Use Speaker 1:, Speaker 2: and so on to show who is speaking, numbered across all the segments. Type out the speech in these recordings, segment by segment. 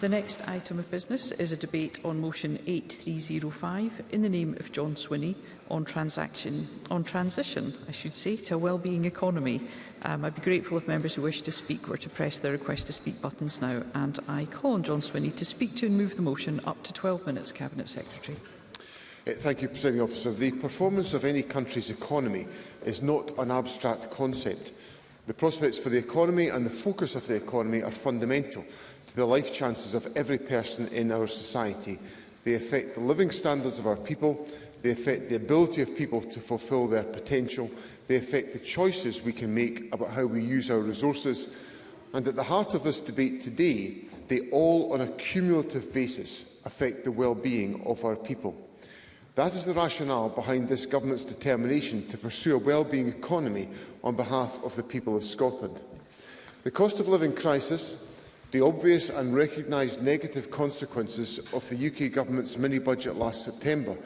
Speaker 1: The next item of business is a debate on motion 8305 in the name of John Swinney on transaction on transition I should say to a well-being economy. Um, I'd be grateful if members who wish to speak were to press their request to speak buttons now and I call on John Swinney to speak to and move the motion up to 12 minutes cabinet secretary.
Speaker 2: Eh, thank you, Presiding Officer. The performance of any country's economy is not an abstract concept. The prospects for the economy and the focus of the economy are fundamental to the life chances of every person in our society. They affect the living standards of our people, they affect the ability of people to fulfil their potential, they affect the choices we can make about how we use our resources, and at the heart of this debate today, they all on a cumulative basis affect the well-being of our people. That is the rationale behind this government's determination to pursue a well-being economy on behalf of the people of Scotland. The cost of living crisis the obvious and recognised negative consequences of the UK Government's mini-budget last September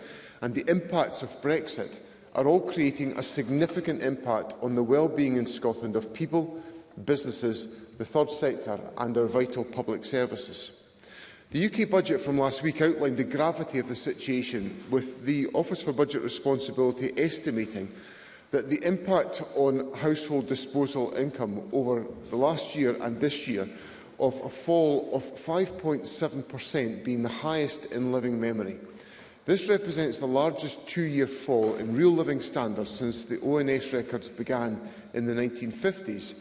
Speaker 2: and the impacts of Brexit are all creating a significant impact on the well-being in Scotland of people, businesses, the third sector and our vital public services. The UK budget from last week outlined the gravity of the situation, with the Office for Budget Responsibility estimating that the impact on household disposal income over the last year and this year of a fall of 5.7% being the highest in living memory. This represents the largest two-year fall in real living standards since the ONS records began in the 1950s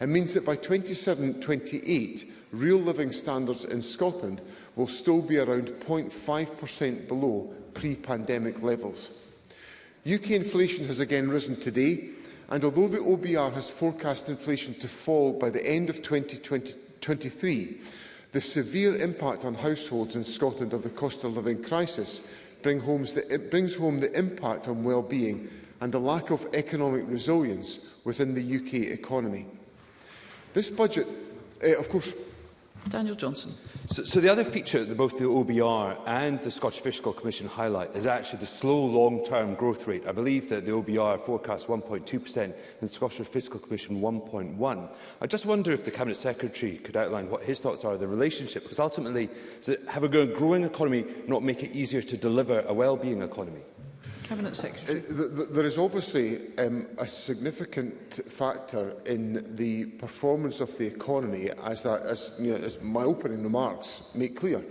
Speaker 2: and means that by 27-28, real living standards in Scotland will still be around 0.5% below pre-pandemic levels. UK inflation has again risen today, and although the OBR has forecast inflation to fall by the end of 2022 23, the severe impact on households in Scotland of the cost of living crisis bring the, it eh, brings home the impact on well-being and the lack of economic resilience within the UK economy. This budget, uh, of course,
Speaker 1: Daniel Johnson.
Speaker 3: So, so the other feature that both the OBR and the Scottish Fiscal Commission highlight is actually the slow long-term growth rate. I believe that the OBR forecasts 1.2% and the Scottish Fiscal Commission 1.1. I just wonder if the Cabinet Secretary could outline what his thoughts are on the relationship, because ultimately, does it have a growing economy not make it easier to deliver a well-being economy?
Speaker 1: Cabinet Secretary.
Speaker 2: Uh, there is obviously um, a significant factor in the performance of the economy, as, that, as, you know, as my opening remarks make clear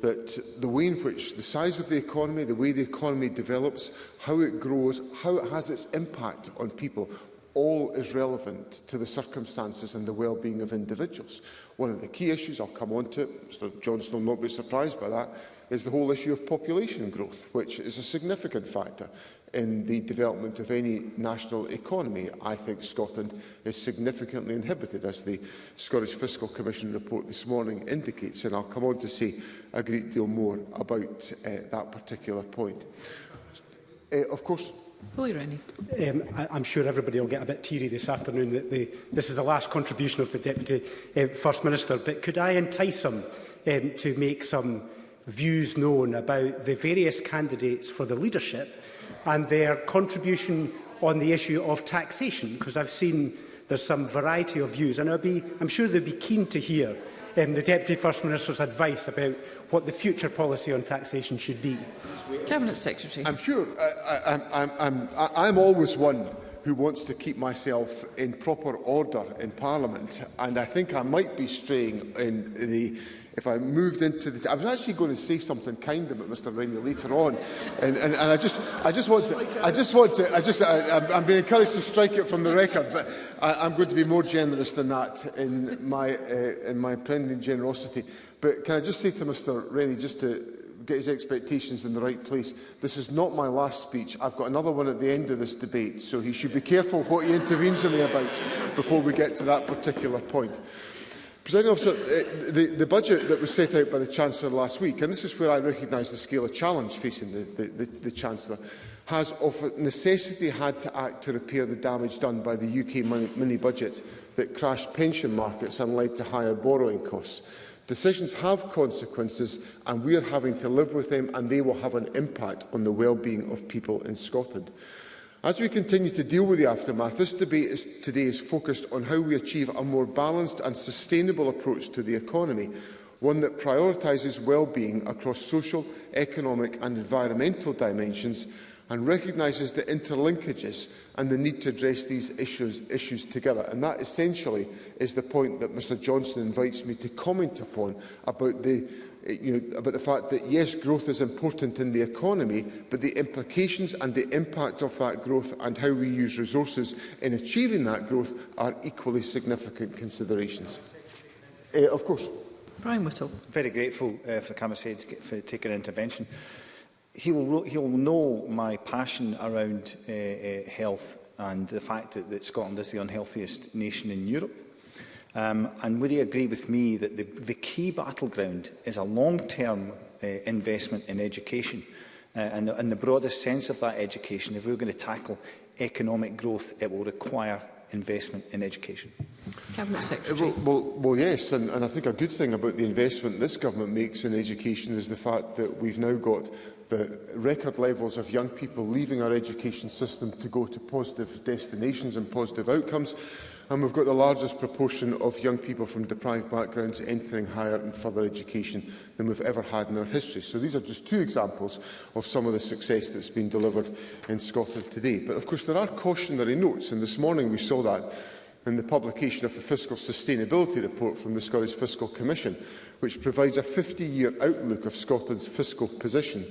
Speaker 2: that the way in which the size of the economy, the way the economy develops, how it grows, how it has its impact on people, all is relevant to the circumstances and the well-being of individuals. One of the key issues, I'll come on to it, Mr Johnson will not be surprised by that, is the whole issue of population growth, which is a significant factor in the development of any national economy. I think Scotland is significantly inhibited, as the Scottish Fiscal Commission report this morning indicates, and I'll come on to say a great deal more about uh, that particular point. Uh, of course,
Speaker 1: Um,
Speaker 4: I, I'm sure everybody will get a bit teary this afternoon that the, this is the last contribution of the Deputy uh, First Minister, but could I entice him um, to make some views known about the various candidates for the leadership and their contribution on the issue of taxation, because I've seen there's some variety of views, and I'll be, I'm sure they'll be keen to hear um, the Deputy First Minister's advice about what the future policy on taxation should be.
Speaker 1: Cabinet Secretary.
Speaker 2: I'm sure. I, I, I'm, I'm, I'm always one who wants to keep myself in proper order in Parliament, and I think I might be straying in the if I moved into the... I was actually going to say something kind about Mr Riney later on, and, and, and I just, I just want to, I just want to, I just, I, I'm being encouraged to strike it from the record, but I, I'm going to be more generous than that in my, uh, in my impending generosity. But can I just say to Mr Rennie, just to get his expectations in the right place. This is not my last speech. I've got another one at the end of this debate, so he should be careful what he intervenes on me about before we get to that particular point. President Officer, uh, the, the budget that was set out by the Chancellor last week, and this is where I recognise the scale of challenge facing the, the, the, the Chancellor, has of necessity had to act to repair the damage done by the UK mini-budget that crashed pension markets and led to higher borrowing costs. Decisions have consequences and we are having to live with them and they will have an impact on the well-being of people in Scotland. As we continue to deal with the aftermath, this debate is, today is focused on how we achieve a more balanced and sustainable approach to the economy, one that prioritises well-being across social, economic and environmental dimensions and recognises the interlinkages and the need to address these issues, issues together. And that essentially is the point that Mr Johnson invites me to comment upon about the Eh, you know, about the fact that, yes, growth is important in the economy, but the implications and the impact of that growth and how we use resources in achieving that growth are equally significant considerations. Uh, of course.
Speaker 1: Brian Whittle.
Speaker 5: Very grateful uh, for Camus for, for taking an intervention. He'll, he'll know my passion around uh, uh, health and the fact that, that Scotland is the unhealthiest nation in Europe. Um, and would he agree with me that the, the key battleground is a long-term uh, investment in education uh, and, the, and the broadest sense of that education? If we're going to tackle economic growth, it will require investment in education.
Speaker 1: Cabinet uh, Secretary.
Speaker 2: Well, well, well yes, and, and I think a good thing about the investment this government makes in education is the fact that we've now got the record levels of young people leaving our education system to go to positive destinations and positive outcomes and we've got the largest proportion of young people from deprived backgrounds entering higher and further education than we've ever had in our history. So these are just two examples of some of the success that's been delivered in Scotland today. But of course there are cautionary notes, and this morning we saw that in the publication of the Fiscal Sustainability Report from the Scottish Fiscal Commission, which provides a 50-year outlook of Scotland's fiscal position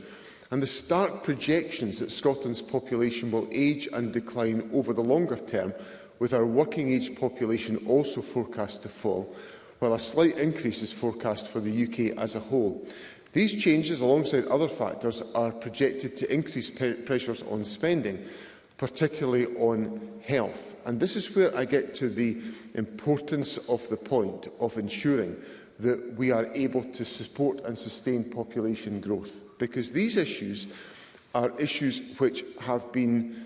Speaker 2: and the stark projections that Scotland's population will age and decline over the longer term with our working age population also forecast to fall, while a slight increase is forecast for the UK as a whole. These changes, alongside other factors, are projected to increase pressures on spending, particularly on health. And this is where I get to the importance of the point of ensuring that we are able to support and sustain population growth, because these issues are issues which have been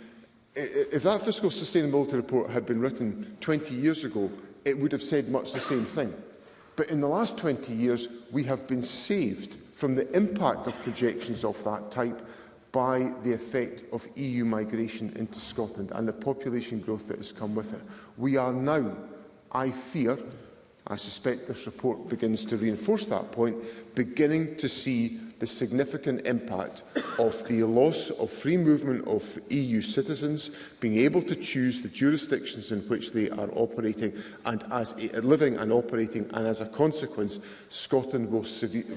Speaker 2: if that fiscal sustainability report had been written 20 years ago, it would have said much the same thing. But in the last 20 years, we have been saved from the impact of projections of that type by the effect of EU migration into Scotland and the population growth that has come with it. We are now, I fear, I suspect this report begins to reinforce that point, beginning to see the significant impact of the loss of free movement of EU citizens being able to choose the jurisdictions in which they are operating and as a, living and operating and as a consequence Scotland will,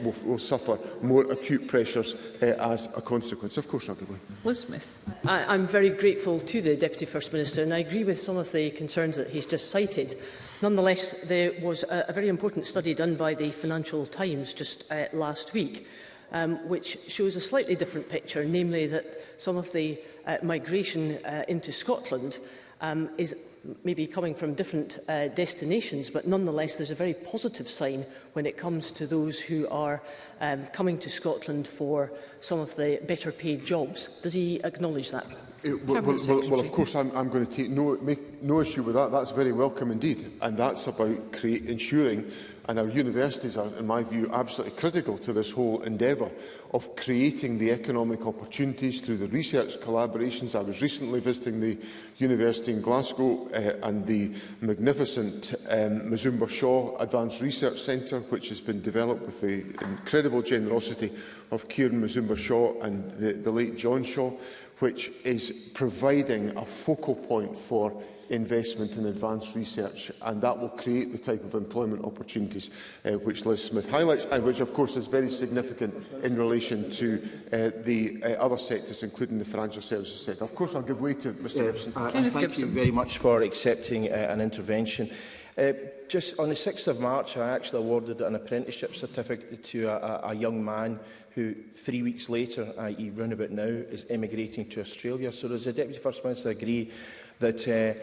Speaker 2: will, will suffer more acute pressures uh, as a consequence. Of course, Dr.
Speaker 1: Liz Smith.
Speaker 6: I, I'm very grateful to the Deputy First Minister and I agree with some of the concerns that he's just cited. Nonetheless, there was a, a very important study done by the Financial Times just uh, last week um, which shows a slightly different picture, namely that some of the uh, migration uh, into Scotland um, is maybe coming from different uh, destinations, but nonetheless there's a very positive sign when it comes to those who are um, coming to Scotland for some of the better paid jobs. Does he acknowledge that?
Speaker 2: It, eh, well, well, well, well, of course, I'm, I'm going to take no, make no issue with that. That's very welcome indeed. And that's about create, ensuring And our universities are, in my view, absolutely critical to this whole endeavour of creating the economic opportunities through the research collaborations. I was recently visiting the University in Glasgow uh, and the magnificent um, Mazumba Shaw Advanced Research Centre, which has been developed with the incredible generosity of Kieran Mazumba Shaw and the, the late John Shaw, which is providing a focal point for investment in advanced research, and that will create the type of employment opportunities uh, which Liz Smith highlights, and which, of course, is very significant in relation to uh, the uh, other sectors, including the financial services sector. Of course, I'll give way to Mr
Speaker 7: yeah,
Speaker 2: Gibson.
Speaker 7: Uh, thank Gibson. you very much for accepting uh, an intervention. Uh, just on the 6th of March, I actually awarded an apprenticeship certificate to a, a young man who three weeks later, i.e. run about now, is emigrating to Australia. So does the Deputy First Minister agree that uh,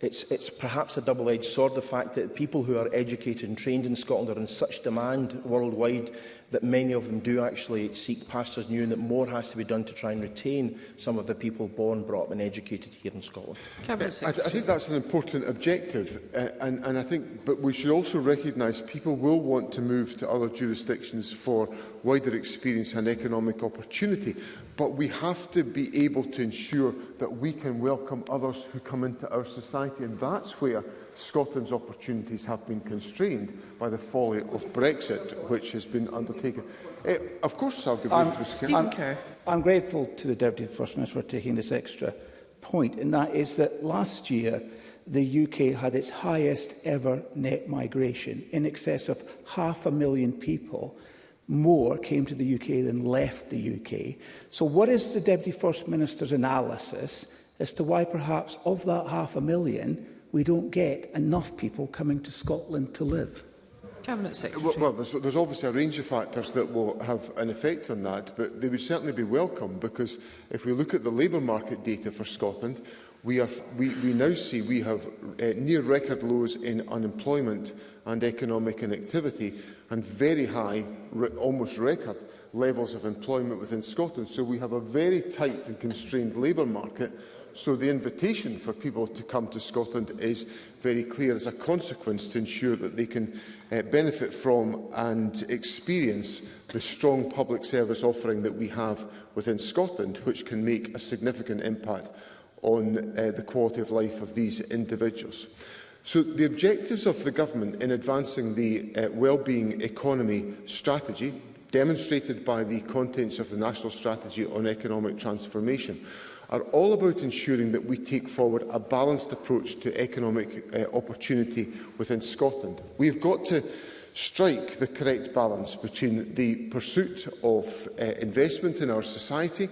Speaker 7: it's, it's perhaps a double-edged sword, the fact that people who are educated and trained in Scotland are in such demand worldwide that many of them do actually seek pastors new and that more has to be done to try and retain some of the people born, brought up and educated here in Scotland.
Speaker 2: I, I think that's an important objective uh, and, and I think but we should also recognise people will want to move to other jurisdictions for wider experience and economic opportunity but we have to be able to ensure that we can welcome others who come into our society and that's where Scotland's opportunities have been constrained by the folly of Brexit, which has been undertaken. Uh, of course, I'll give
Speaker 8: I'm,
Speaker 2: to
Speaker 8: I'm, I'm grateful to the Deputy First Minister for taking this extra point, and that is that last year the UK had its highest ever net migration. In excess of half a million people more came to the UK than left the UK. So what is the Deputy First Minister's analysis as to why perhaps of that half a million, we don't get enough people coming to Scotland to live.
Speaker 1: Cabinet Secretary.
Speaker 2: Well, well there's, there's obviously a range of factors that will have an effect on that, but they would certainly be welcome because if we look at the labour market data for Scotland, we, are, we, we now see we have uh, near record lows in unemployment and economic inactivity and very high, re almost record levels of employment within Scotland. So we have a very tight and constrained labour market So the invitation for people to come to Scotland is very clear as a consequence to ensure that they can uh, benefit from and experience the strong public service offering that we have within Scotland, which can make a significant impact on uh, the quality of life of these individuals. So the objectives of the government in advancing the uh, wellbeing economy strategy, demonstrated by the contents of the National Strategy on Economic Transformation, are all about ensuring that we take forward a balanced approach to economic uh, opportunity within Scotland. We've got to strike the correct balance between the pursuit of uh, investment in our society,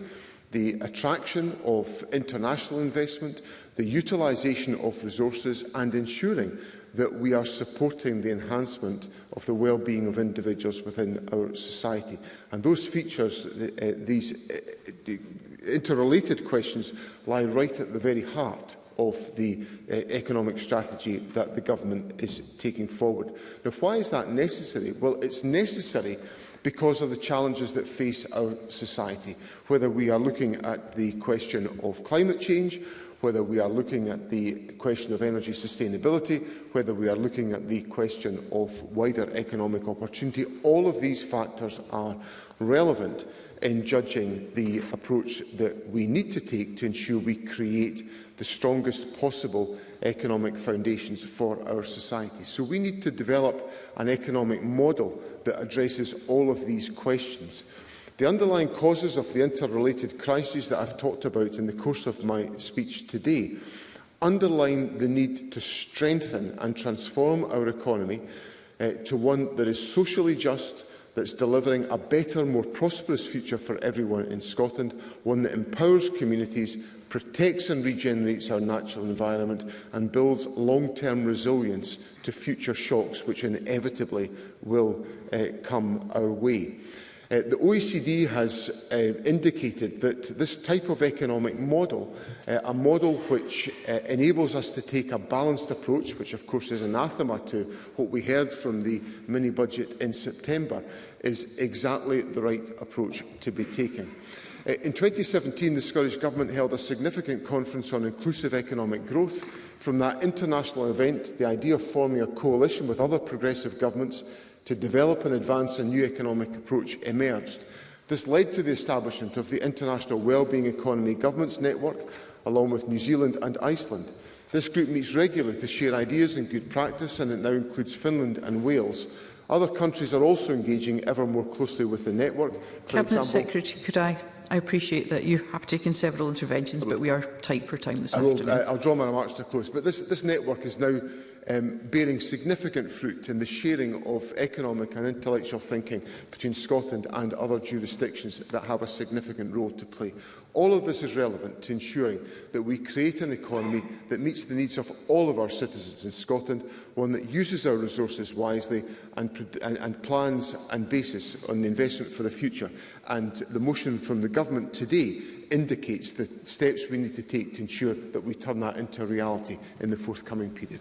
Speaker 2: the attraction of international investment, the utilisation of resources and ensuring that we are supporting the enhancement of the well-being of individuals within our society. And those features, uh, these uh, interrelated questions lie right at the very heart of the uh, economic strategy that the government is taking forward. Now, why is that necessary? Well, it's necessary because of the challenges that face our society, whether we are looking at the question of climate change, whether we are looking at the question of energy sustainability, whether we are looking at the question of wider economic opportunity, all of these factors are relevant in judging the approach that we need to take to ensure we create the strongest possible economic foundations for our society. So we need to develop an economic model that addresses all of these questions. The underlying causes of the interrelated crises that I've talked about in the course of my speech today underline the need to strengthen and transform our economy uh, to one that is socially just, that's delivering a better, more prosperous future for everyone in Scotland, one that empowers communities, protects and regenerates our natural environment and builds long-term resilience to future shocks which inevitably will uh, come our way. Uh, the OECD has uh, indicated that this type of economic model, uh, a model which uh, enables us to take a balanced approach, which of course is anathema to what we heard from the mini-budget in September, is exactly the right approach to be taken. Uh, in 2017, the Scottish Government held a significant conference on inclusive economic growth. From that international event, the idea of forming a coalition with other progressive governments to develop and advance a new economic approach emerged. This led to the establishment of the International Wellbeing Economy Governments Network, along with New Zealand and Iceland. This group meets regularly to share ideas and good practice, and it now includes Finland and Wales. Other countries are also engaging ever more closely with the network. For
Speaker 1: Cabinet
Speaker 2: example,
Speaker 1: Secretary, could I I appreciate that you have taken several interventions, but we are tight for time this
Speaker 2: I will,
Speaker 1: afternoon.
Speaker 2: I'll draw my remarks to close. But this, this network is now um, bearing significant fruit in the sharing of economic and intellectual thinking between Scotland and other jurisdictions that have a significant role to play. All of this is relevant to ensuring that we create an economy that meets the needs of all of our citizens in Scotland, one that uses our resources wisely and, and, and plans and basis on the investment for the future. And the motion from the Government today indicates the steps we need to take to ensure that we turn that into a reality in the forthcoming period.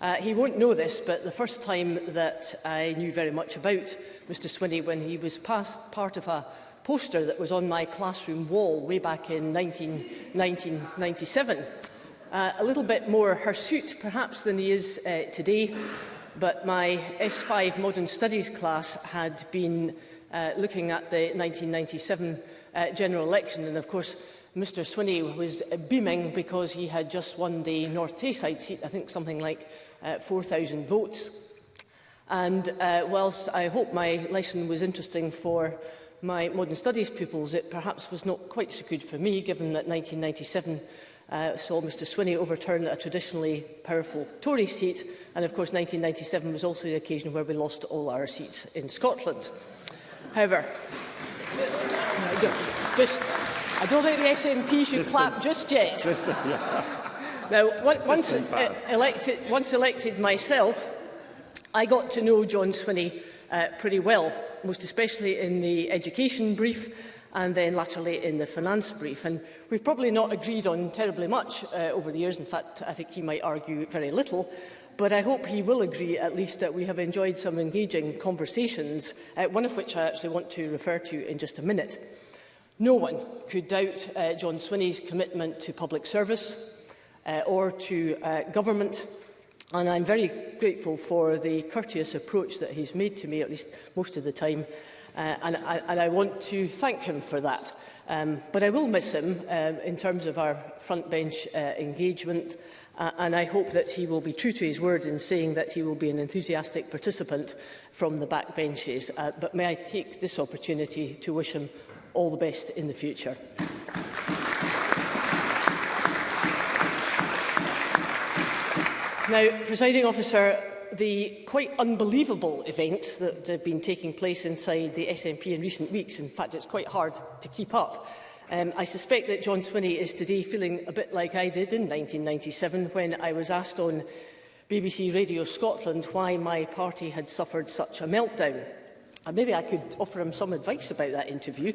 Speaker 6: Uh, he won't know this, but the first time that I knew very much about Mr Swinney when he was past part of a poster that was on my classroom wall way back in 19, 1997. Uh, a little bit more hirsute, perhaps, than he is uh, today, but my S5 Modern Studies class had been uh, looking at the 1997 uh, general election, and of course, Mr Swinney was beaming because he had just won the North Tayside seat, I think something like uh, 4,000 votes. And uh, whilst I hope my lesson was interesting for my modern studies pupils, it perhaps was not quite so good for me, given that 1997 uh, saw Mr Swinney overturn a traditionally powerful Tory seat, and of course 1997 was also the occasion where we lost all our seats in Scotland. However, just, I don't think the SNP should just clap the, just yet. Just the, yeah. Now, one, once, uh, elected, once elected myself, I got to know John Swinney uh, pretty well, most especially in the education brief, and then laterally in the finance brief. And we've probably not agreed on terribly much uh, over the years. In fact, I think he might argue very little. But I hope he will agree at least that we have enjoyed some engaging conversations, uh, one of which I actually want to refer to in just a minute. No one could doubt uh, John Swinney's commitment to public service uh, or to uh, government And I'm very grateful for the courteous approach that he's made to me, at least most of the time, uh, and, and I want to thank him for that. Um, but I will miss him um, in terms of our front bench uh, engagement, uh, and I hope that he will be true to his word in saying that he will be an enthusiastic participant from the back benches. Uh, but may I take this opportunity to wish him all the best in the future. Now, presiding officer, the quite unbelievable events that have been taking place inside the SNP in recent weeks, in fact, it's quite hard to keep up. Um, I suspect that John Swinney is today feeling a bit like I did in 1997 when I was asked on BBC Radio Scotland why my party had suffered such a meltdown. And maybe I could offer him some advice about that interview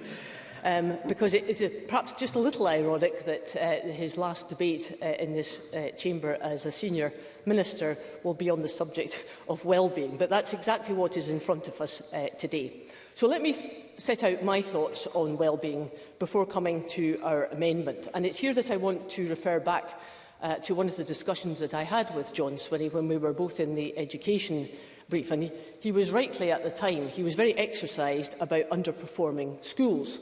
Speaker 6: um, because it is perhaps just a little ironic that uh, his last debate uh, in this uh, chamber as a senior minister will be on the subject of well-being. But that's exactly what is in front of us uh, today. So let me set out my thoughts on well-being before coming to our amendment. And it's here that I want to refer back uh, to one of the discussions that I had with John Swinney when we were both in the education brief. And he, he was rightly at the time, he was very exercised about underperforming schools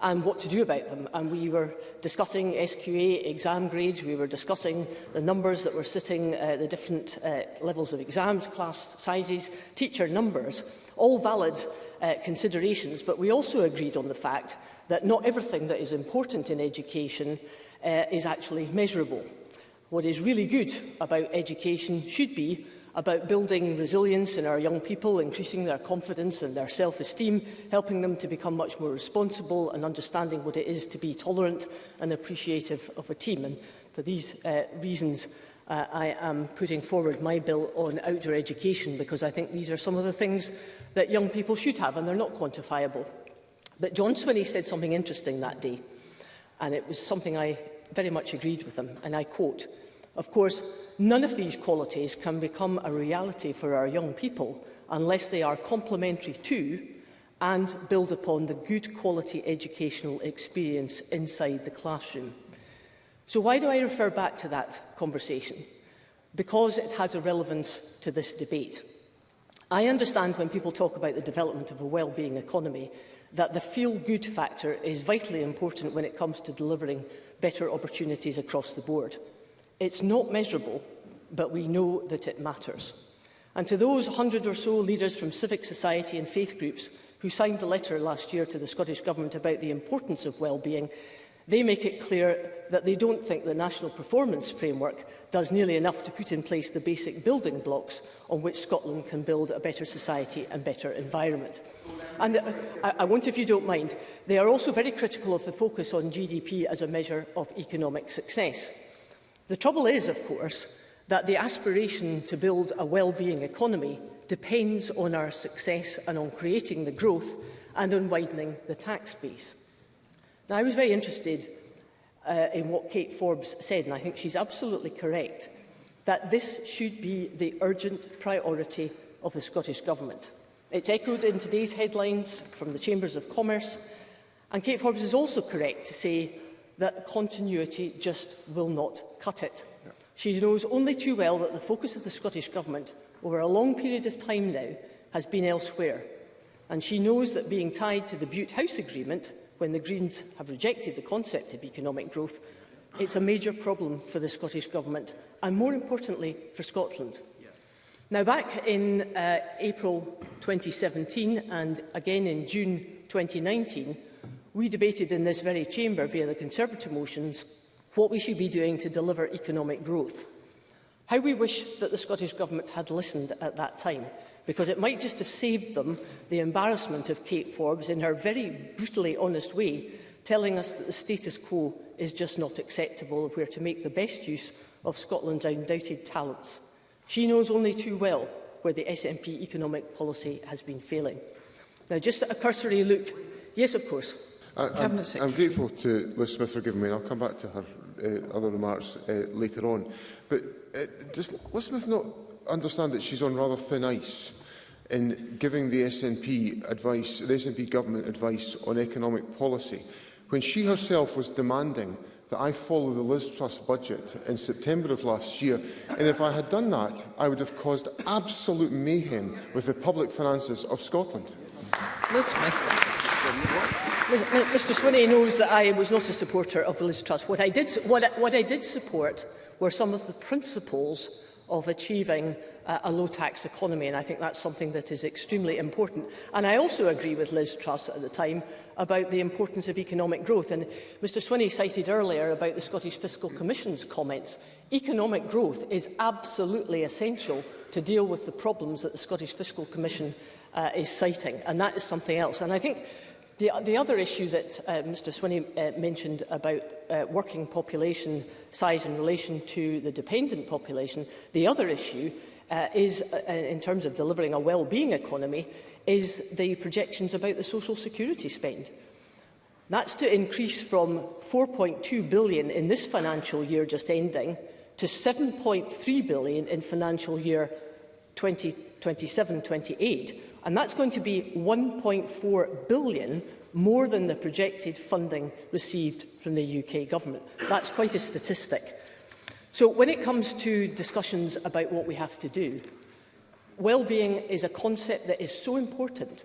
Speaker 6: and what to do about them. And we were discussing SQA exam grades, we were discussing the numbers that were sitting uh, the different uh, levels of exams, class sizes, teacher numbers, all valid uh, considerations. But we also agreed on the fact that not everything that is important in education uh, is actually measurable. What is really good about education should be about building resilience in our young people, increasing their confidence and their self-esteem, helping them to become much more responsible and understanding what it is to be tolerant and appreciative of a team. And for these uh, reasons, uh, I am putting forward my bill on outdoor education because I think these are some of the things that young people should have and they're not quantifiable. But John Swinney said something interesting that day and it was something I very much agreed with him and I quote, Of course, none of these qualities can become a reality for our young people unless they are complementary to and build upon the good quality educational experience inside the classroom. So why do I refer back to that conversation? Because it has a relevance to this debate. I understand when people talk about the development of a well-being economy that the feel-good factor is vitally important when it comes to delivering better opportunities across the board. It's not measurable, but we know that it matters. And to those 100 or so leaders from civic society and faith groups who signed the letter last year to the Scottish Government about the importance of well-being, they make it clear that they don't think the National Performance Framework does nearly enough to put in place the basic building blocks on which Scotland can build a better society and better environment. And uh, I, I want, if you don't mind, they are also very critical of the focus on GDP as a measure of economic success. The trouble is, of course, that the aspiration to build a well-being economy depends on our success and on creating the growth and on widening the tax base. Now, I was very interested uh, in what Kate Forbes said, and I think she's absolutely correct, that this should be the urgent priority of the Scottish Government. It's echoed in today's headlines from the Chambers of Commerce, and Kate Forbes is also correct to say that continuity just will not cut it. She knows only too well that the focus of the Scottish Government over a long period of time now has been elsewhere. And she knows that being tied to the Butte House Agreement, when the Greens have rejected the concept of economic growth, it's a major problem for the Scottish Government and, more importantly, for Scotland. Yes. Now, back in uh, April 2017 and again in June 2019, We debated in this very chamber via the Conservative motions what we should be doing to deliver economic growth. How we wish that the Scottish Government had listened at that time, because it might just have saved them the embarrassment of Kate Forbes in her very brutally honest way, telling us that the status quo is just not acceptable if we are to make the best use of Scotland's undoubted talents. She knows only too well where the SNP economic policy has been failing. Now, just a cursory look. Yes, of course,
Speaker 2: I, I'm, I'm grateful to Liz Smith for giving me, and I'll come back to her uh, other remarks uh, later on. But uh, does Liz Smith not understand that she's on rather thin ice in giving the SNP advice, the SNP government advice on economic policy, when she herself was demanding that I follow the Liz Trust budget in September of last year. And if I had done that, I would have caused absolute mayhem with the public finances of Scotland.
Speaker 6: Liz Smith. Mr Swinney knows that I was not a supporter of Liz Truss. What I did, what what I did support were some of the principles of achieving uh, a low-tax economy, and I think that's something that is extremely important. And I also agree with Liz Truss at the time about the importance of economic growth. And Mr Swinney cited earlier about the Scottish Fiscal Commission's comments. Economic growth is absolutely essential to deal with the problems that the Scottish Fiscal Commission uh, is citing, and that is something else. And I think The, the other issue that uh, Mr Swinney uh, mentioned about uh, working population size in relation to the dependent population, the other issue uh, is, uh, uh in terms of delivering a well-being economy, is the projections about the social security spend. That's to increase from 4.2 billion in this financial year just ending to 7.3 billion in financial year 2027-28, 20, and that's going to be 1.4 billion more than the projected funding received from the UK government. That's quite a statistic. So when it comes to discussions about what we have to do, well-being is a concept that is so important,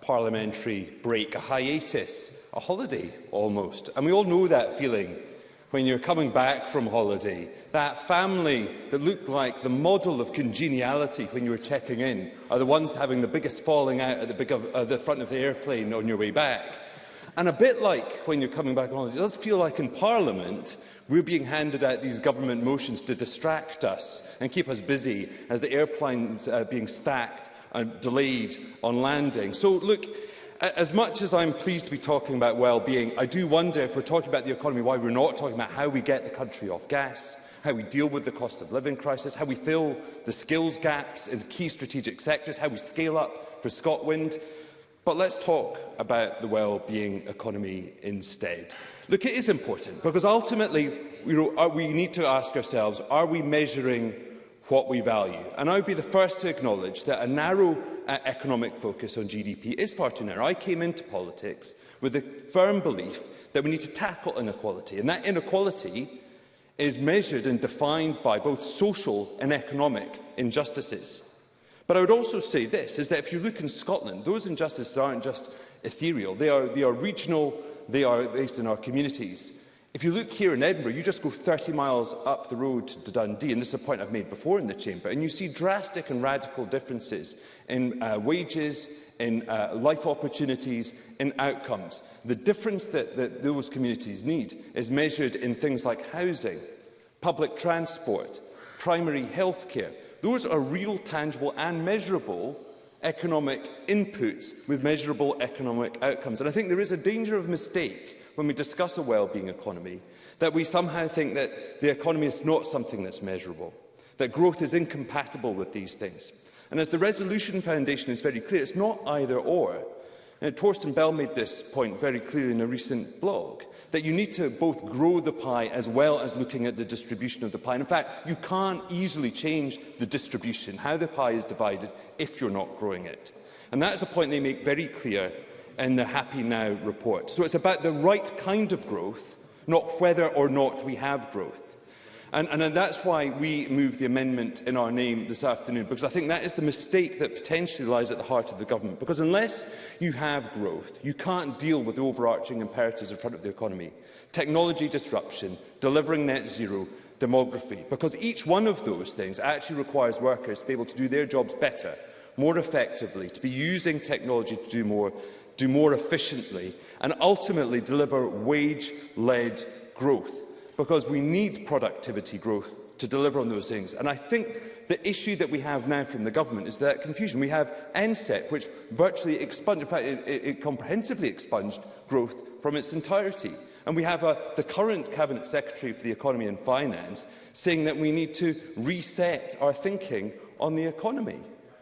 Speaker 3: parliamentary break, a hiatus, a holiday almost. And we all know that feeling when you're coming back from holiday, that family that looked like the model of congeniality when you were checking in are the ones having the biggest falling out at the, big of, uh, the front of the airplane on your way back. And a bit like when you're coming back on holiday, it does feel like in Parliament we're being handed out these government motions to distract us and keep us busy as the airplane's are uh, being stacked and delayed on landing. So look, as much as I'm pleased to be talking about well-being, I do wonder if we're talking about the economy, why we're not talking about how we get the country off gas, how we deal with the cost of living crisis, how we fill the skills gaps in key strategic sectors, how we scale up for Scotland, But let's talk about the well-being economy instead. Look, it is important because ultimately you know, are, we need to ask ourselves, are we measuring what we value? And I would be the first to acknowledge that a narrow uh, economic focus on GDP is far too narrow. I came into politics with the firm belief that we need to tackle inequality, and that inequality is measured and defined by both social and economic injustices. But I would also say this, is that if you look in Scotland, those injustices aren't just ethereal. They are, they are regional, they are based in our communities. If you look here in Edinburgh, you just go 30 miles up the road to Dundee, and this is a point I've made before in the chamber, and you see drastic and radical differences in uh, wages, in uh, life opportunities, in outcomes. The difference that, that those communities need is measured in things like housing, public transport, primary health care, Those are real, tangible and measurable economic inputs with measurable economic outcomes. And I think there is a danger of mistake when we discuss a well-being economy, that we somehow think that the economy is not something that's measurable, that growth is incompatible with these things. And as the Resolution Foundation is very clear, it's not either or. And Torsten Bell made this point very clearly in a recent blog that you need to both grow the pie as well as looking at the distribution of the pie. And in fact, you can't easily change the distribution, how the pie is divided, if you're not growing it. And that's the point they make very clear in the Happy Now report. So it's about the right kind of growth, not whether or not we have growth. And, and, and that's why we moved the amendment in our name this afternoon, because I think that is the mistake that potentially lies at the heart of the government. Because unless you have growth, you can't deal with the overarching imperatives in front of the economy. Technology disruption, delivering net zero, demography. Because each one of those things actually requires workers to be able to do their jobs better, more effectively, to be using technology to do more, do more efficiently, and ultimately deliver wage-led growth because we need productivity growth to deliver on those things. And I think the issue that we have now from the government is that confusion. We have NSEP, which virtually expunged, in fact, it, it, it comprehensively expunged growth from its entirety. And we have a, the current Cabinet Secretary for the Economy and Finance saying that we need to reset our thinking on the economy.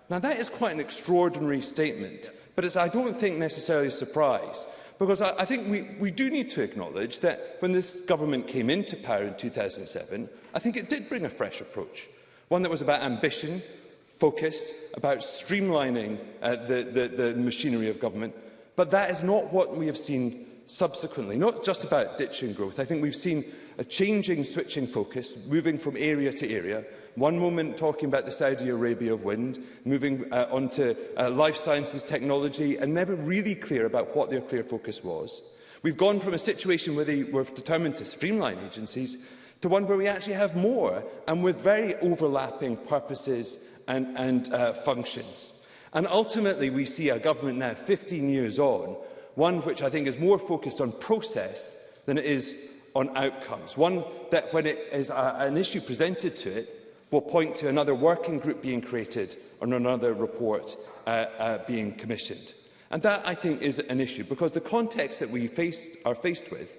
Speaker 3: Now, that is quite an extraordinary statement, but it's, I don't think, necessarily a surprise Because I, I think we, we do need to acknowledge that when this government came into power in 2007, I think it did bring a fresh approach, one that was about ambition, focus, about streamlining uh, the, the, the machinery of government. But that is not what we have seen subsequently, not just about ditching growth. I think we've seen a changing, switching focus, moving from area to area, One moment talking about the Saudi Arabia of wind, moving uh, on to uh, life sciences technology, and never really clear about what their clear focus was. We've gone from a situation where they were determined to streamline agencies to one where we actually have more and with very overlapping purposes and, and uh, functions. And ultimately, we see a government now, 15 years on, one which I think is more focused on process than it is on outcomes. One that when it is a, uh, an issue presented to it, will point to another working group being created or another report uh, uh, being commissioned. And that, I think, is an issue, because the context that we faced, are faced with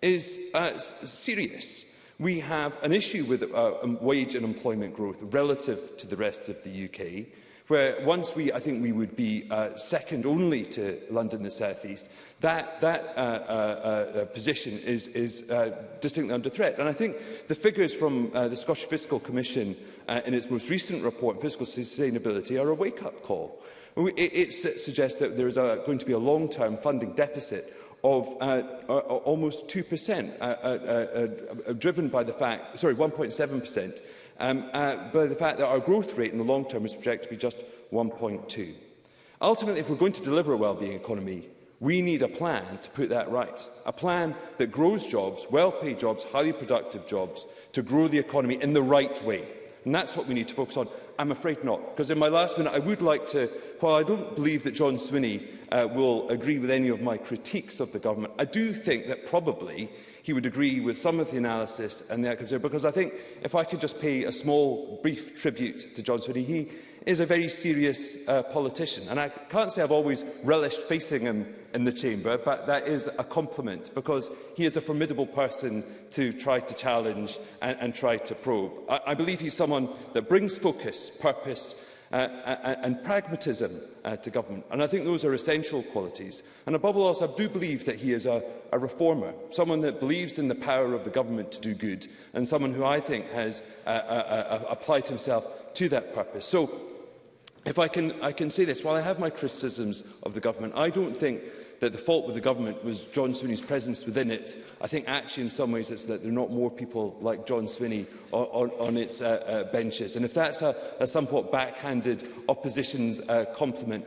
Speaker 3: is uh, serious. We have an issue with uh, um, wage and employment growth relative to the rest of the UK, where once we, I think we would be uh, second only to London the South East, that, that uh, uh, uh, position is, is uh, distinctly under threat. And I think the figures from uh, the Scottish Fiscal Commission uh, in its most recent report on fiscal sustainability are a wake-up call. It, it suggests that there is a, going to be a long-term funding deficit of uh, uh, almost 2%, uh, uh, uh, uh, driven by the fact, sorry, 1.7%, um, uh, by the fact that our growth rate in the long term is projected to be just 1.2. Ultimately, if we're going to deliver a well-being economy, we need a plan to put that right. A plan that grows jobs, well-paid jobs, highly productive jobs, to grow the economy in the right way. And that's what we need to focus on. I'm afraid not, because in my last minute, I would like to, while I don't believe that John Swinney uh, will agree with any of my critiques of the government, I do think that probably he would agree with some of the analysis and the outcomes there, because I think if I could just pay a small, brief tribute to John Swinney, he is a very serious uh, politician. And I can't say I've always relished facing him in the chamber, but that is a compliment because he is a formidable person to try to challenge and, and try to probe. I, I believe he's someone that brings focus, purpose uh, and pragmatism uh, to government. And I think those are essential qualities. And above all else, I do believe that he is a, a reformer, someone that believes in the power of the government to do good, and someone who I think has uh, uh, uh, uh applied himself to that purpose. So if I can, I can say this, while I have my criticisms of the government, I don't think that the fault with the government was John Swinney's presence within it. I think actually in some ways it's that there are not more people like John Swinney on, on, on its uh, uh, benches. And if that's a, a somewhat backhanded opposition's uh, compliment,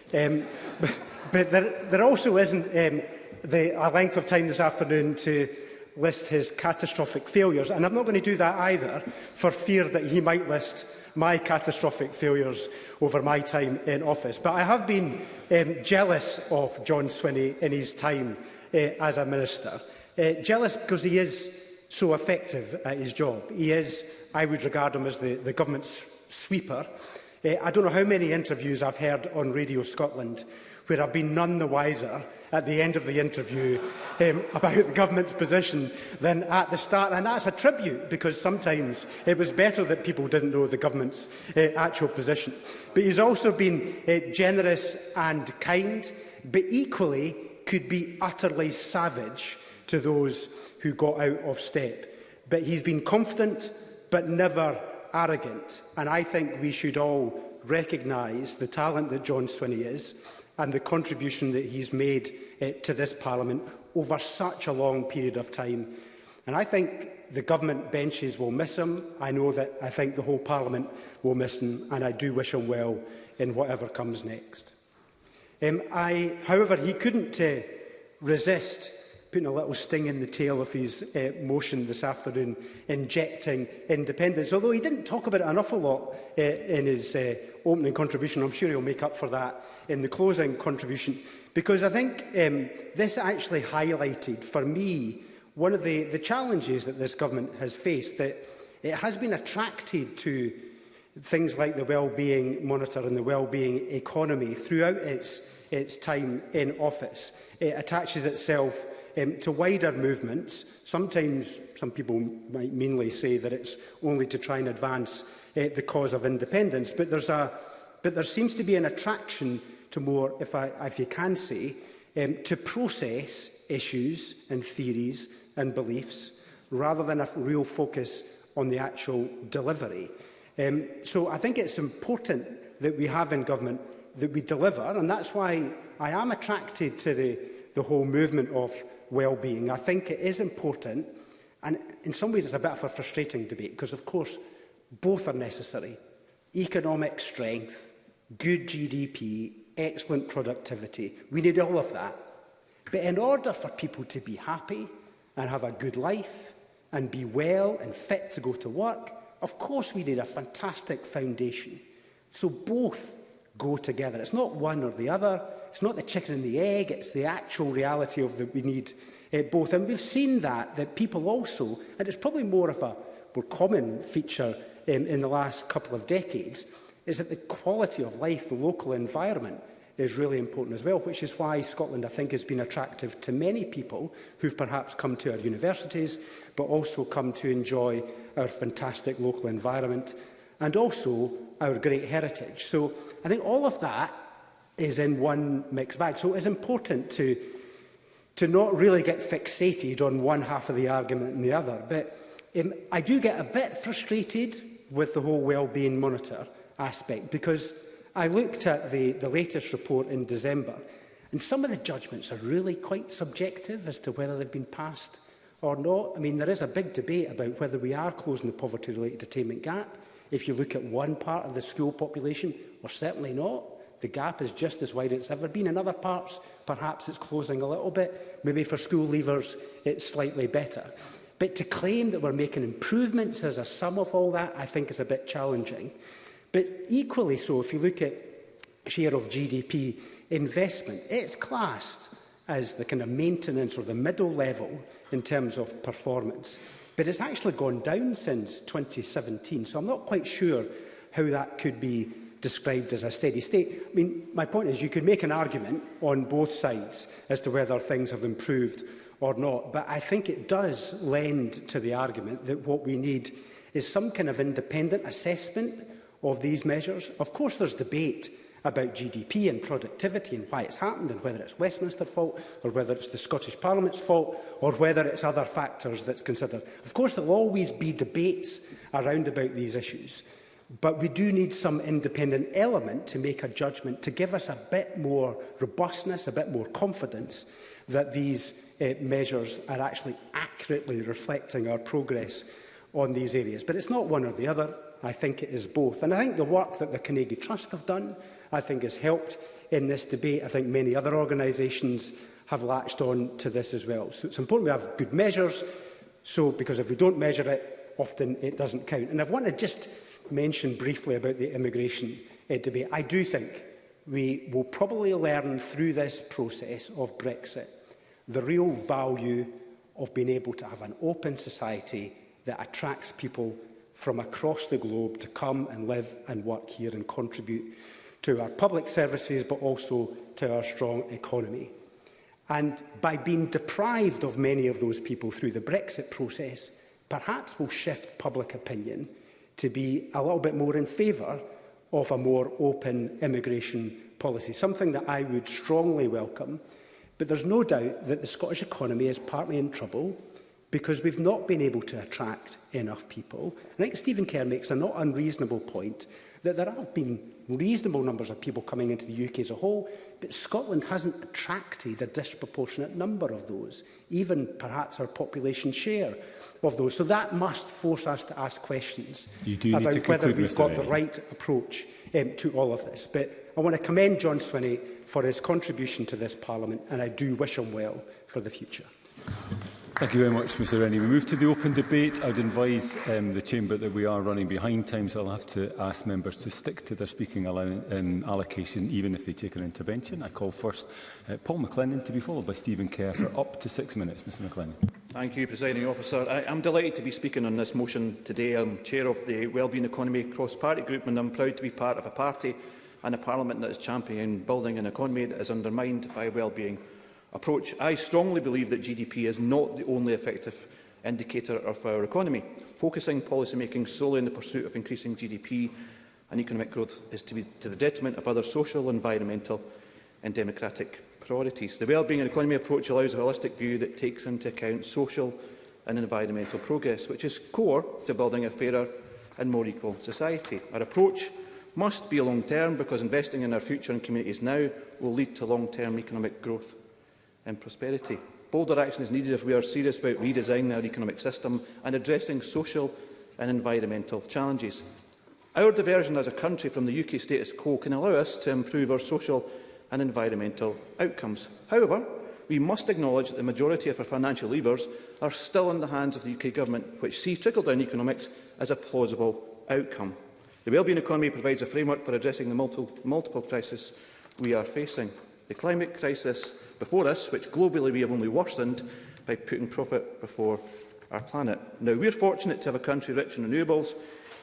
Speaker 9: Um,
Speaker 4: but, but there, there also isn't um, the, a length of time this afternoon to list his catastrophic failures. And I'm not going to do that either, for fear that he might list my catastrophic failures over my time in office. But I have been um, jealous of John Swinney in his time uh, as a minister. Uh, jealous because he is so effective at his job. He is, I would regard him as the, the government's sweeper. Uh, I don't know how many interviews I've heard on Radio Scotland where I've been none the wiser at the end of the interview um, about the government's position than at the start. And that's a tribute, because sometimes it was better that people didn't know the government's uh, actual position. But he's also been uh, generous and kind, but equally could be utterly savage to those who got out of step. But he's been confident, but never arrogant. And I think we should all recognise the talent that John Swinney is, and the contribution that he's made uh, to this Parliament over such a long period of time. And I think the government benches will miss him. I know that I think the whole Parliament will miss him, and I do wish him well in whatever comes next. Um, I, however, he couldn't uh, resist putting a little sting in the tail of his uh, motion this afternoon, injecting independence. Although he didn't talk about it an awful lot uh, in his uh, opening contribution, I'm sure he'll make up for that in the closing contribution, because I think um, this actually highlighted, for me, one of the, the challenges that this government has faced, that it has been attracted to things like the well-being monitor and the well-being economy throughout its, its time in office. It attaches itself um, to wider movements. Sometimes some people might meanly say that it's only to try and advance uh, the cause of independence, but, there's a, but there seems to be an attraction to more, if, I, if you can say, um, to process issues and theories and beliefs rather than a real focus on the actual delivery. Um, so I think it's important that we have in government that we deliver, and that's why I am attracted to the, the whole movement of well-being. I think it is important, and in some ways it's a bit of a frustrating debate, because of course both are necessary. Economic strength, good GDP excellent productivity. We need all of that. But in order for people to be happy and have a good life and be well and fit to go to work, of course we need a fantastic foundation. So both go together. It's not one or the other. It's not the chicken and the egg. It's the actual reality of that we need uh, both. And we've seen that, that people also, and it's probably more of a more common feature um, in the last couple of decades, is that the quality of life, the local environment, is really important as well, which is why Scotland, I think, has been attractive to many people who've perhaps come to our universities, but also come to enjoy our fantastic local environment and also our great heritage. So I think all of that is in one mixed bag. So it's important to, to not really get fixated on one half of the argument and the other. But um, I do get a bit frustrated with the whole well-being monitor, aspect, because I looked at the, the latest report in December, and some of the judgments are really quite subjective as to whether they've been passed or not. I mean, there is a big debate about whether we are closing the poverty-related attainment gap. If you look at one part of the school population, we're certainly not. The gap is just as wide as it's ever been. In other parts, perhaps it's closing a little bit. Maybe for school leavers, it's slightly better. But to claim that we're making improvements as a sum of all that, I think is a bit challenging. But equally so, if you look at share of GDP investment, it's classed as the kind of maintenance or the middle level in terms of performance. But it's actually gone down since 2017, so I'm not quite sure how that could be described as a steady state. I mean, my point is you could make an argument on both sides as to whether things have improved or not, but I think it does lend to the argument that what we need is some kind of independent assessment of these measures. Of course, there's debate about GDP and productivity and why it's happened and whether it's Westminster's fault or whether it's the Scottish Parliament's fault or whether it's other factors that's considered. Of course, there will always be debates around about these issues, but we do need some independent element to make a judgment to give us a bit more robustness, a bit more confidence that these uh, measures are actually accurately reflecting our progress on these areas. But it's not one or the other. I think it is both. And I think the work that the Carnegie Trust have done, I think has helped in this debate. I think many other organisations have latched on to this as well. So it's important we have good measures, so because if we don't measure it, often it doesn't count. And I want to just mention briefly about the immigration uh, debate. I do think we will probably learn through this process of Brexit the real value of being able to have an open society that attracts people from across the globe to come and live and work here and contribute to our public services but also to our strong economy. And by being deprived of many of those people through the Brexit process, perhaps will shift public opinion to be a little bit more in favour of a more open immigration policy, something that I would strongly welcome. But there's no doubt that the Scottish economy is partly in trouble because we've not been able to attract enough people. I think Stephen Kerr makes a not unreasonable point that there have been reasonable numbers of people coming into the UK as a whole, but Scotland hasn't attracted a disproportionate number of those, even perhaps our population share of those. So that must force us to ask questions you do about conclude, whether we've Mr. got Ray. the right approach um, to all of this. But I want to commend John Swinney for his contribution to this Parliament, and I do wish him well for the future.
Speaker 9: Thank you very much, Mr Rennie. We move to the open debate. I'd advise um, the Chamber that we are running behind time, so I'll have to ask members to stick to their speaking um, allocation, even if they take an intervention. I call first uh, Paul McLennan to be followed by Stephen Kerr for up to six minutes. Mr McLennan.
Speaker 10: Thank you, Presiding Officer. I am delighted to be speaking on this motion today. I'm Chair of the Wellbeing Economy Cross-Party Group, and I'm proud to be part of a party and a Parliament that is championing building an economy that is undermined by wellbeing. being approach, I strongly believe that GDP is not the only effective indicator of our economy. Focusing policymaking solely in the pursuit of increasing GDP and economic growth is to be to the detriment of other social, environmental and democratic priorities. The Wellbeing and Economy approach allows a holistic view that takes into account social and environmental progress, which is core to building a fairer and more equal society. Our approach must be long-term because investing in our future and communities now will lead to long-term economic growth and prosperity. Bolder action is needed if we are serious about redesigning our economic system and addressing social and environmental challenges. Our diversion as a country from the UK status quo can allow us to improve our social and environmental outcomes. However, we must acknowledge that the majority of our financial levers are still in the hands of the UK Government, which see trickle-down economics as a plausible outcome. The wellbeing economy provides a framework for addressing the multiple, multiple crises we are facing. The climate crisis before us, which globally we have only worsened by putting profit before our planet. Now, we're fortunate to have a country rich in renewables,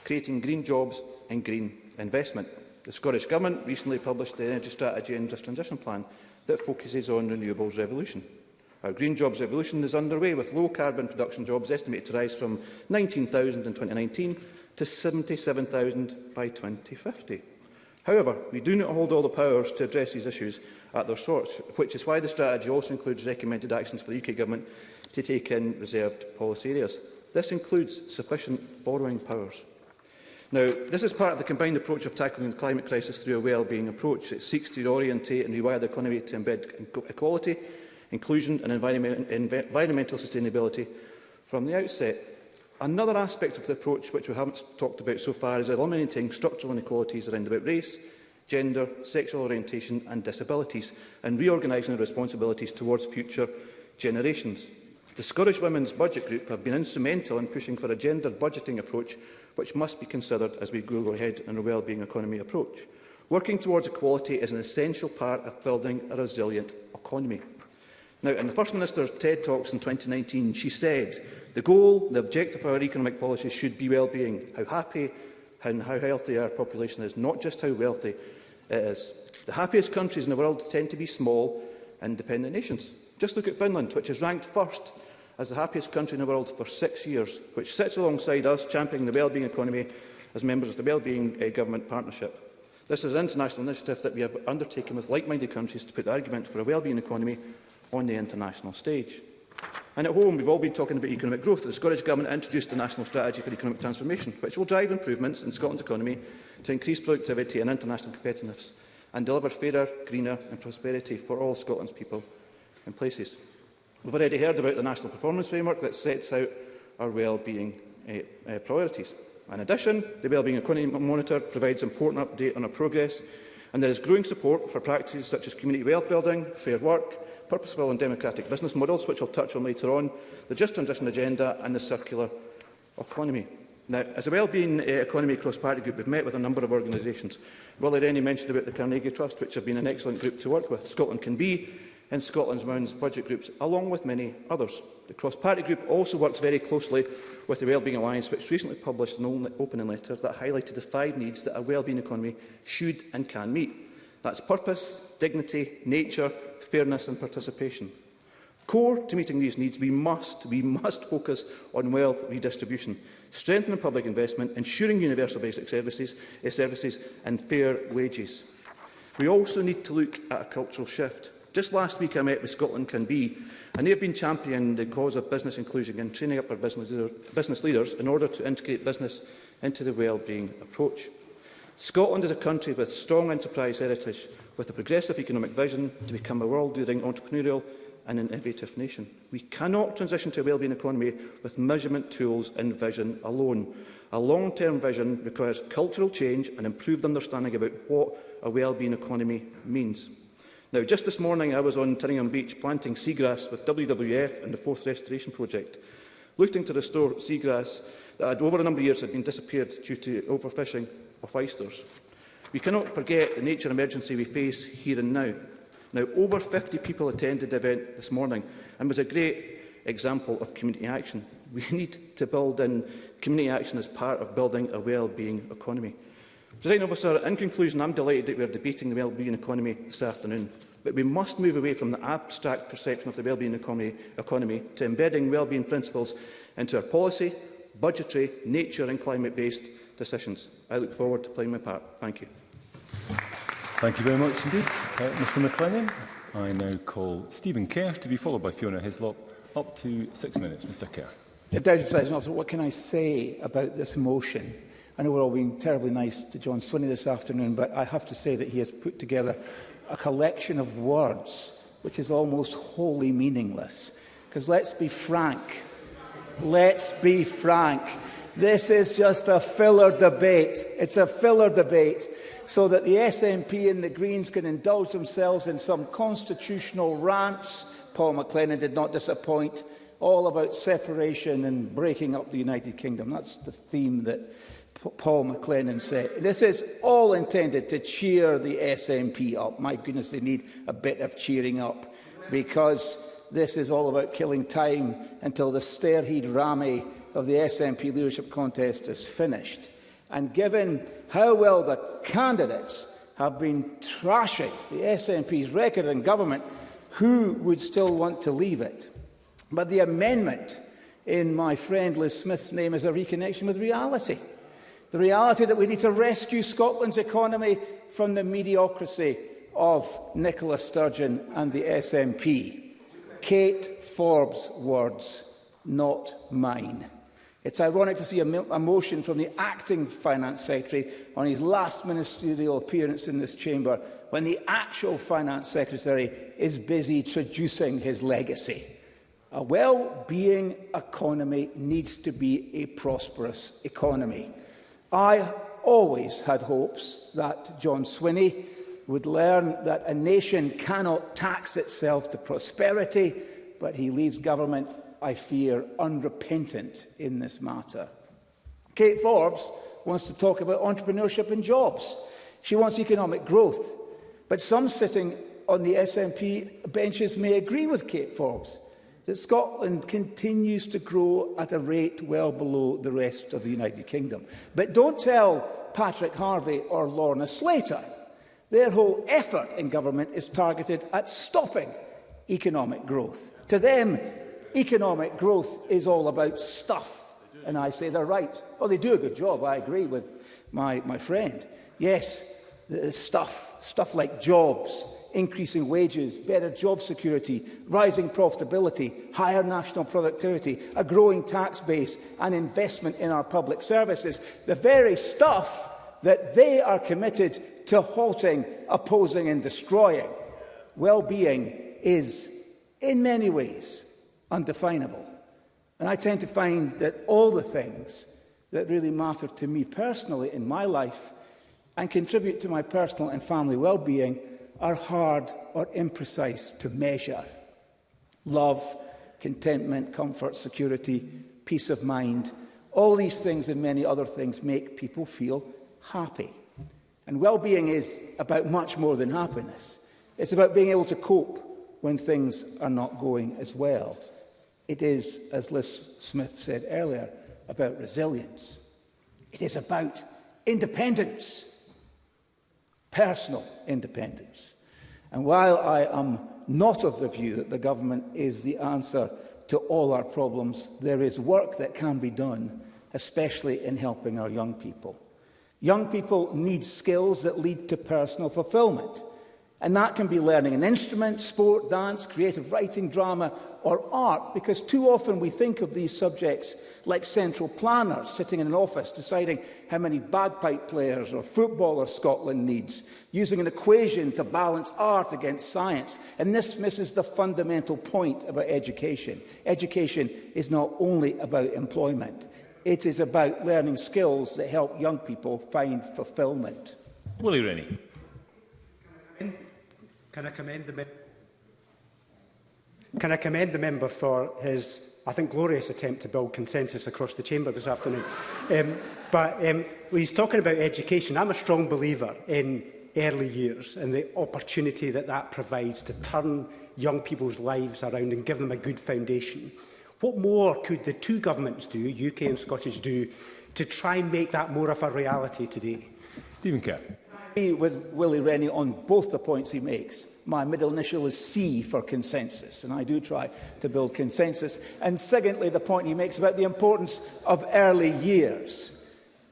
Speaker 10: creating green jobs and green investment. The Scottish Government recently published the Energy Strategy and Just Transition Plan that focuses on renewables revolution. Our green jobs revolution is underway, with low-carbon production jobs estimated to rise from 19,000 in 2019 to 77,000 by 2050. However, we do not hold all the powers to address these issues at their source, which is why the strategy also includes recommended actions for the UK Government to take in reserved policy areas. This includes sufficient borrowing powers. Now, this is part of the combined approach of tackling the climate crisis through a well-being approach. It seeks to orientate and rewire the economy to embed e-, equality, inclusion and environment, environmental sustainability from the outset. Another aspect of the approach which we haven't talked about so far is eliminating structural inequalities around about race, gender, sexual orientation and disabilities and reorganising the responsibilities towards future generations. The Scottish Women's Budget Group have been instrumental in pushing for a gendered budgeting approach which must be considered as we go ahead in a wellbeing economy approach. Working towards equality is an essential part of building a resilient economy. Now, in the First Minister's TED Talks in 2019, she said, The goal, the objective of our economic policy should be well-being, how happy and how healthy our population is, not just how wealthy it is. The happiest countries in the world tend to be small, independent nations. Just look at Finland, which is ranked first as the happiest country in the world for six years, which sits alongside us championing the wellbeing economy as members of the Wellbeing uh, Government Partnership. This is an international initiative that we have undertaken with like-minded countries to put the argument for a wellbeing economy on the international stage. And at home, we've all been talking about economic growth. The Scottish Government introduced the National Strategy for Economic Transformation, which will drive improvements in Scotland's economy to increase productivity and international competitiveness and deliver fairer, greener and prosperity for all Scotland's people and places. We've already heard about the National Performance Framework that sets out our well-being uh, uh, priorities. In addition, the Wellbeing Economy Monitor provides important update on our progress and there is growing support for practices such as community wealth building, fair work, purposeful and democratic business models, which I'll touch on later on, the just transition agenda and the circular economy. Now, as a well-being uh, economy cross-party group, we've met with a number of organisations. there any mentioned about the Carnegie Trust, which have been an excellent group to work with. Scotland Can Be and Scotland's Mounds budget groups, along with many others. The cross-party group also works very closely with the Wellbeing Alliance, which recently published an opening letter that highlighted the five needs that a wellbeing economy should and can meet. That's purpose, dignity, nature, fairness and participation. Core to meeting these needs, we must, we must focus on wealth redistribution, strengthening public investment, ensuring universal basic services, eh, services and fair wages. We also need to look at a cultural shift. Just last week I met with Scotland Can Be, and they have been championing the cause of business inclusion and training up our business, leader, business leaders in order to integrate business into the wellbeing approach. Scotland is a country with strong enterprise heritage, with a progressive economic vision to become a world-leading entrepreneurial and innovative nation. We cannot transition to a wellbeing economy with measurement tools and vision alone. A long-term vision requires cultural change and improved understanding about what a wellbeing economy means. Now, just this morning, I was on Tyringham Beach planting seagrass with WWF and the Fourth Restoration Project, looking to restore seagrass that had over a number of years had been disappeared due to overfishing of oysters. We cannot forget the nature emergency we face here and now. Now, over 50 people attended the event this morning and was a great example of community action. We need to build in community action as part of building a well-being economy. President Officer, in conclusion, I'm delighted that we are debating the well-being economy this afternoon. But we must move away from the abstract perception of the well-being economy, economy to embedding well-being principles into our policy, budgetary, nature and climate-based decisions. I look forward to playing my part. Thank you.
Speaker 9: Thank you very much indeed, uh, Mr McLennan. I now call Stephen Kerr to be followed by Fiona Hislop. Up to six minutes, Mr Kerr.
Speaker 8: Deputy President Officer, what can I say about this motion? I know we're all being terribly nice to John Swinney this afternoon, but I have to say that he has put together a collection of words which is almost wholly meaningless. Because let's be frank, let's be frank, This is just a filler debate. It's a filler debate so that the SNP and the Greens can indulge themselves in some constitutional rants. Paul McLennan did not disappoint. All about separation and breaking up the United Kingdom. That's the theme that Paul McLennan said. This is all intended to cheer the SNP up. My goodness, they need a bit of cheering up because this is all about killing time until the Stirheed Rami of the SNP leadership contest is finished. And given how well the candidates have been trashing the SNP's record in government, who would still want to leave it? But the amendment in my friend Liz Smith's name is a reconnection with reality. The reality that we need to rescue Scotland's economy from the mediocrity of Nicola Sturgeon and the SNP. Kate Forbes' words, not mine. It's ironic to see a, a motion from the acting finance secretary on his last ministerial appearance in this chamber when the actual finance secretary is busy traducing his legacy. A well-being economy needs to be a prosperous economy. I always had hopes that John Swinney would learn that a nation cannot tax itself to prosperity, but he leaves government I fear, unrepentant in this matter. Kate Forbes wants to talk about entrepreneurship and jobs. She wants economic growth. But some sitting on the SNP benches may agree with Kate Forbes that Scotland continues to grow at a rate well below the rest of the United Kingdom. But don't tell Patrick Harvey or Lorna Slater. Their whole effort in government is targeted at stopping economic growth. To them, economic growth is all about stuff. And I say they're right. Well, oh, they do a good job. I agree with my, my friend. Yes, stuff, stuff like jobs, increasing wages, better job security, rising profitability, higher national productivity, a growing tax base and investment in our public services. The very stuff that they are committed to halting, opposing and destroying. Well-being is, in many ways, undefinable. And I tend to find that all the things that really matter to me personally in my life and contribute to my personal and family well-being are hard or imprecise to measure. Love, contentment, comfort, security, peace of mind, all these things and many other things make people feel happy. And well-being is about much more than happiness. It's about being able to cope when things are not going as well. It is, as Liz Smith said earlier, about resilience. It is about independence, personal independence. And while I am not of the view that the government is the answer to all our problems, there is work that can be done, especially in helping our young people. Young people need skills that lead to personal fulfillment. And that can be learning an instrument, sport, dance, creative writing, drama, or art, because too often we think of these subjects like central planners sitting in an office deciding how many bagpipe players or footballers Scotland needs, using an equation to balance art against science. And this misses the fundamental point about education. Education is not only about employment, it is about learning skills that help young people find fulfilment.
Speaker 9: Willie Rennie.
Speaker 4: Can I commend the member? Can I commend the member for his, I think, glorious attempt to build consensus across the chamber this afternoon? um, but um, when he's talking about education, I'm a strong believer in early years and the opportunity that that provides to turn young people's lives around and give them a good foundation. What more could the two governments do, UK and Scottish, do to try and make that more of a reality today?
Speaker 9: Stephen Kerr.
Speaker 8: with Willie Rennie on both the points he makes. My middle initial is C for consensus, and I do try to build consensus. And secondly, the point he makes about the importance of early years.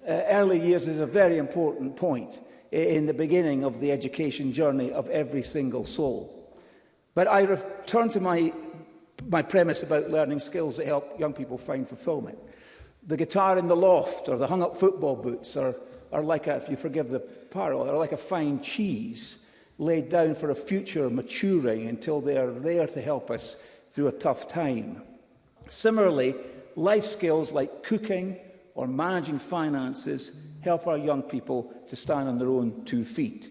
Speaker 8: Uh, early years is a very important point in the beginning of the education journey of every single soul. But I return to my, my premise about learning skills that help young people find fulfillment. The guitar in the loft or the hung-up football boots are, are like a, if you forgive the parallel, are like a fine cheese laid down for a future maturing until they are there to help us through a tough time. Similarly, life skills like cooking or managing finances help our young people to stand on their own two feet.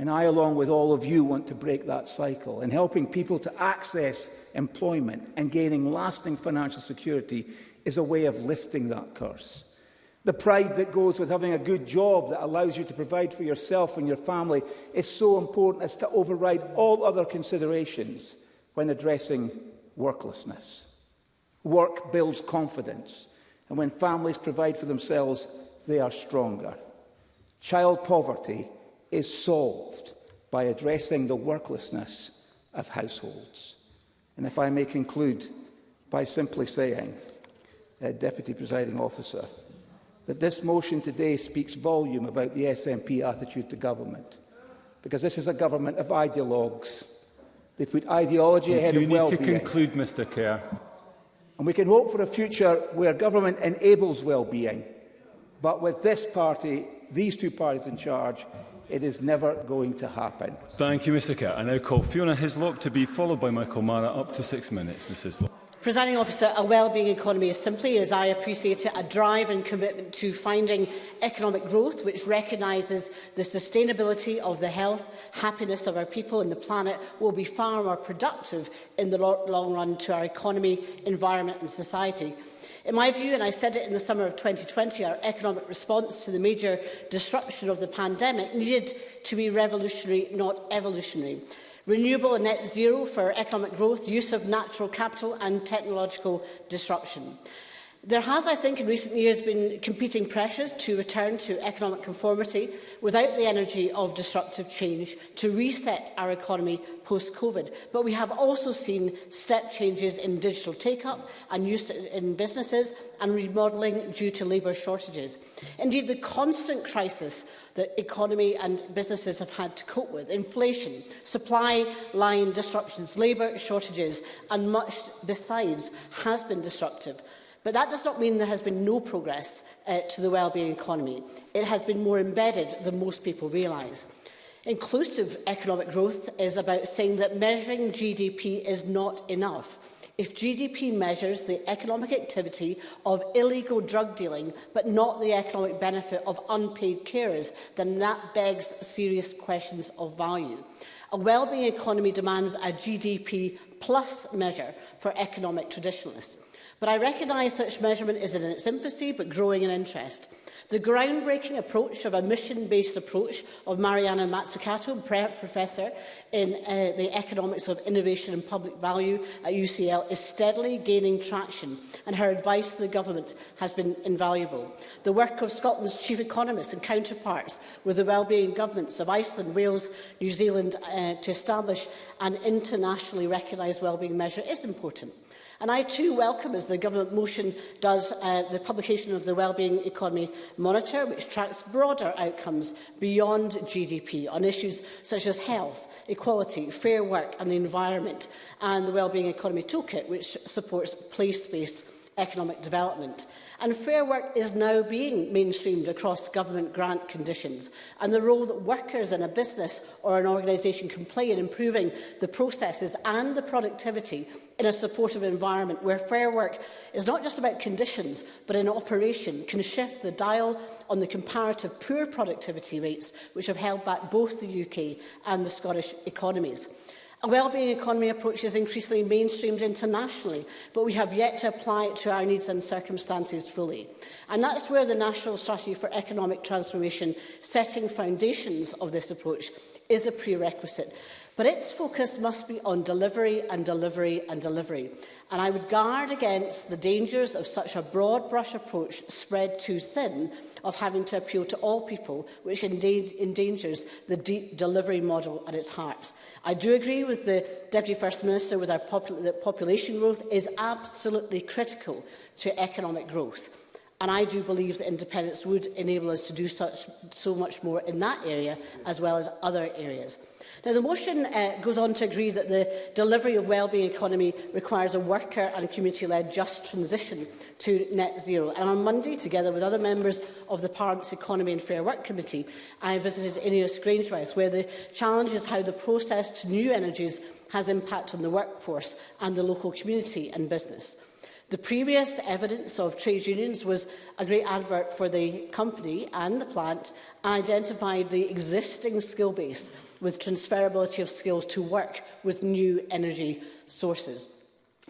Speaker 8: And I, along with all of you, want to break that cycle. And helping people to access employment and gaining lasting financial security is a way of lifting that curse. The pride that goes with having a good job that allows you to provide for yourself and your family is so important as to override all other considerations when addressing worklessness. Work builds confidence, and when families provide for themselves, they are stronger. Child poverty is solved by addressing the worklessness of households. And if I may conclude by simply saying, uh, Deputy Presiding Officer, that this motion today speaks volume about the SNP attitude to government, because this is a government of ideologues. They put ideology ahead of well-being.
Speaker 9: You need to conclude, Mr Kerr.
Speaker 8: And we can hope for a future where government enables well-being. But with this party, these two parties in charge, it is never going to happen.
Speaker 9: Thank you, Mr Kerr. I now call Fiona Hislop to be followed by Michael Mara up to six minutes, Mrs. Hislop.
Speaker 11: Presiding officer, a well-being economy is simply, as I appreciate it, a drive and commitment to finding economic growth which recognises the sustainability of the health, happiness of our people and the planet will be far more productive in the long run to our economy, environment and society. In my view, and I said it in the summer of 2020, our economic response to the major disruption of the pandemic needed to be revolutionary, not evolutionary renewable and net zero for economic growth, use of natural capital and technological disruption. There has, I think, in recent years been competing pressures to return to economic conformity without the energy of disruptive change to reset our economy post-COVID. But we have also seen step changes in digital take-up and use in businesses and remodelling due to labour shortages. Indeed, the constant crisis that economy and businesses have had to cope with, inflation, supply line disruptions, labour shortages and much besides has been disruptive But that does not mean there has been no progress uh, to the wellbeing economy. It has been more embedded than most people realise. Inclusive economic growth is about saying that measuring GDP is not enough. If GDP measures the economic activity of illegal drug dealing, but not the economic benefit of unpaid carers, then that begs serious questions of value. A wellbeing economy demands a GDP plus measure for economic traditionalists. But I recognise such measurement is in its infancy but growing in interest. The groundbreaking approach of a mission-based approach of Mariana Matsukato, Professor in uh, the Economics of Innovation and Public Value at UCL, is steadily gaining traction and her advice to the Government has been invaluable. The work of Scotland's chief economists and counterparts with the well-being governments of Iceland, Wales, New Zealand uh, to establish an internationally recognised well-being measure is important. And I too welcome, as the government motion does, uh, the publication of the Wellbeing Economy Monitor, which tracks broader outcomes beyond GDP on issues such as health, equality, fair work and the environment, and the Wellbeing Economy Toolkit, which supports place-based economic development. And Fair Work is now being mainstreamed across government grant conditions. And the role that workers in a business or an organisation can play in improving the processes and the productivity in a supportive environment where fair work is not just about conditions but in operation can shift the dial on the comparative poor productivity rates which have held back both the UK and the Scottish economies. A well-being economy approach is increasingly mainstreamed internationally, but we have yet to apply it to our needs and circumstances fully. And that's where the National Strategy for Economic Transformation, setting foundations of this approach, is a prerequisite. But its focus must be on delivery and delivery and delivery. And I would guard against the dangers of such a broad brush approach spread too thin of having to appeal to all people, which endangers the deep delivery model at its heart. I do agree with the Deputy First Minister with our popul that population growth is absolutely critical to economic growth. And I do believe that independence would enable us to do such, so much more in that area as well as other areas. Now, the motion uh, goes on to agree that the delivery of wellbeing economy requires a worker and community-led just transition to net zero. And on Monday, together with other members of the Parliament's Economy and Fair Work Committee, I visited Ineos Grangewise, where the challenge is how the process to new energies has impact on the workforce and the local community and business. The previous evidence of trade unions was a great advert for the company and the plant and identified the existing skill base with transferability of skills to work with new energy sources.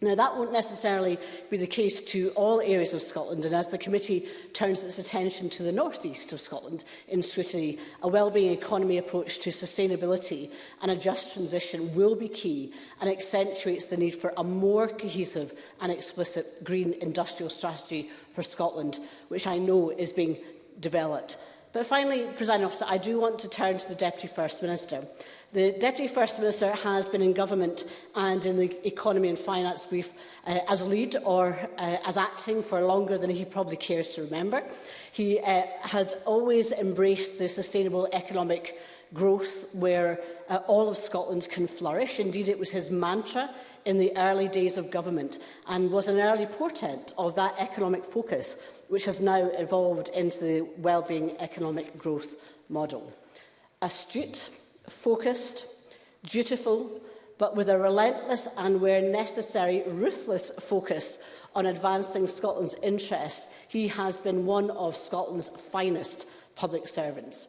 Speaker 11: Now, that won't necessarily be the case to all areas of Scotland, and as the committee turns its attention to the northeast of Scotland in scrutiny, a well-being economy approach to sustainability and a just transition will be key and accentuates the need for a more cohesive and explicit green industrial strategy for Scotland, which I know is being developed. But finally, President Officer, I do want to turn to the Deputy First Minister. The Deputy First Minister has been in government and in the economy and finance brief uh, as a lead or uh, as acting for longer than he probably cares to remember. He uh, had always embraced the sustainable economic growth where uh, all of Scotland can flourish. Indeed, it was his mantra in the early days of government and was an early portent of that economic focus which has now evolved into the well-being Economic Growth Model. Astute, focused, dutiful, but with a relentless and, where necessary, ruthless focus on advancing Scotland's interest, he has been one of Scotland's finest public servants.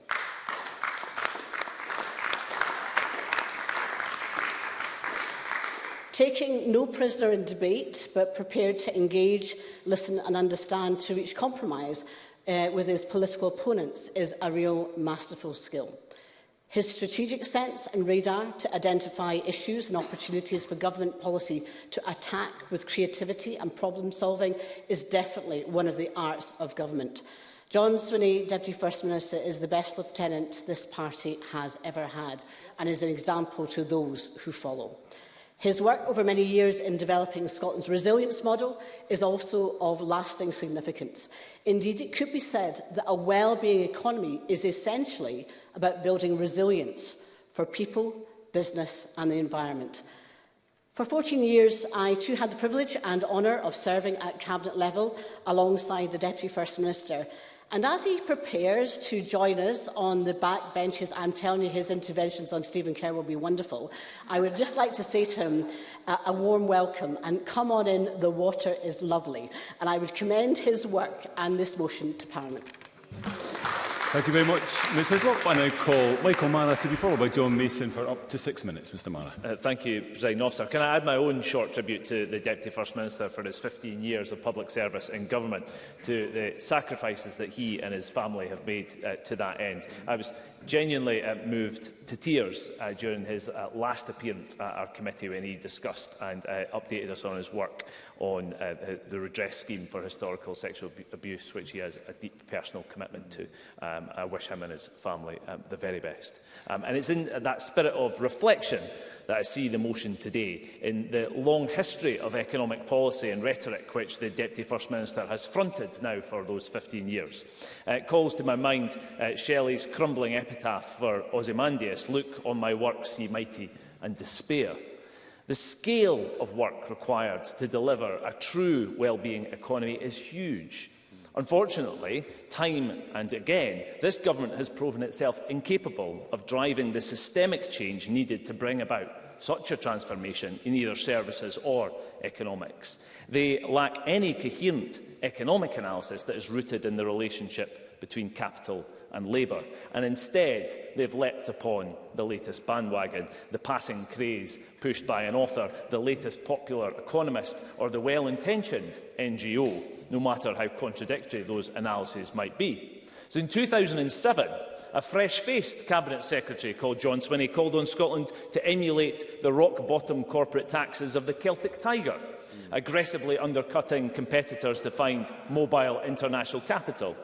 Speaker 11: taking no prisoner in debate, but prepared to engage, listen and understand to reach compromise uh, with his political opponents is a real masterful skill. His strategic sense and radar to identify issues and opportunities for government policy to attack with creativity and problem solving is definitely one of the arts of government. John Swinney, Deputy First Minister, is the best lieutenant this party has ever had and is an example to those who follow. His work over many years in developing Scotland's resilience model is also of lasting significance. Indeed, it could be said that a well-being economy is essentially about building resilience for people, business and the environment. For 14 years, I too had the privilege and honour of serving at Cabinet level alongside the Deputy First Minister. And as he prepares to join us on the back benches, I'm telling you his interventions on Stephen Kerr will be wonderful. I would just like to say to him uh, a warm welcome and come on in, the water is lovely. And I would commend his work and this motion to Parliament.
Speaker 9: Thank you very much, Ms Hislop. I now call Michael Mara to be followed by John Mason for up to six minutes. Mr Mara.
Speaker 12: Uh, thank you, President Officer. Can I add my own short tribute to the Deputy First Minister for his 15 years of public service in government, to the sacrifices that he and his family have made uh, to that end. I was genuinely uh, moved to tears uh, during his uh, last appearance at our committee when he discussed and uh, updated us on his work on uh, the redress scheme for historical sexual abuse, which he has a deep personal commitment to. Um, I wish him and his family um, the very best. Um, and it's in that spirit of reflection that I see the motion today in the long history of economic policy and rhetoric which the Deputy First Minister has fronted now for those 15 years. Uh, it calls to my mind uh, Shelley's crumbling epitaph for Ozymandias, look on my works, ye mighty, and despair. The scale of work required to deliver a true well-being economy is huge Unfortunately, time and again, this government has proven itself incapable of driving the systemic change needed to bring about such a transformation in either services or economics. They lack any coherent economic analysis that is rooted in the relationship between capital and labour. And instead, they've leapt upon the latest bandwagon, the passing craze pushed by an author, the latest popular economist or the well-intentioned NGO no matter how contradictory those analyses might be. So in 2007, a fresh-faced Cabinet Secretary called John Swinney called on Scotland to emulate the rock-bottom corporate taxes of the Celtic Tiger, aggressively undercutting competitors to find mobile international capital.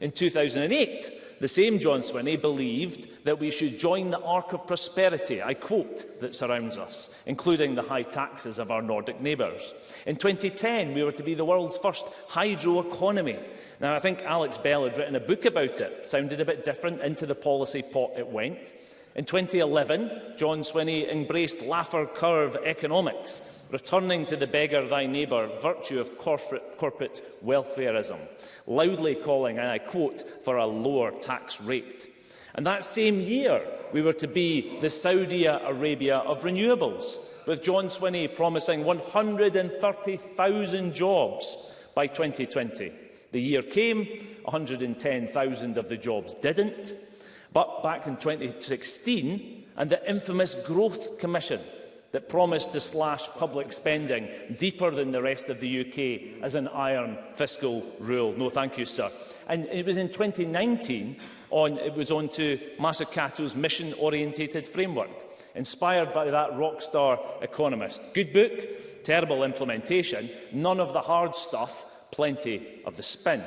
Speaker 12: In 2008, the same John Swinney believed that we should join the arc of prosperity, I quote, that surrounds us, including the high taxes of our Nordic neighbours. In 2010, we were to be the world's first hydro economy. Now, I think Alex Bell had written a book about it, sounded a bit different, into the policy pot it went. In 2011, John Swinney embraced Laffer curve economics, returning to the beggar thy neighbour virtue of corporate, corporate welfareism, loudly calling, and I quote, for a lower tax rate. And that same year, we were to be the Saudi Arabia of renewables, with John Swinney promising 130,000 jobs by 2020. The year came, 110,000 of the jobs didn't. But back in 2016, and the infamous Growth Commission that promised to slash public spending deeper than the rest of the UK as an iron fiscal rule. No, thank you, sir. And it was in 2019 on, it was on to Masakato's mission-orientated framework, inspired by that rock star economist. Good book, terrible implementation, none of the hard stuff, plenty of the spin.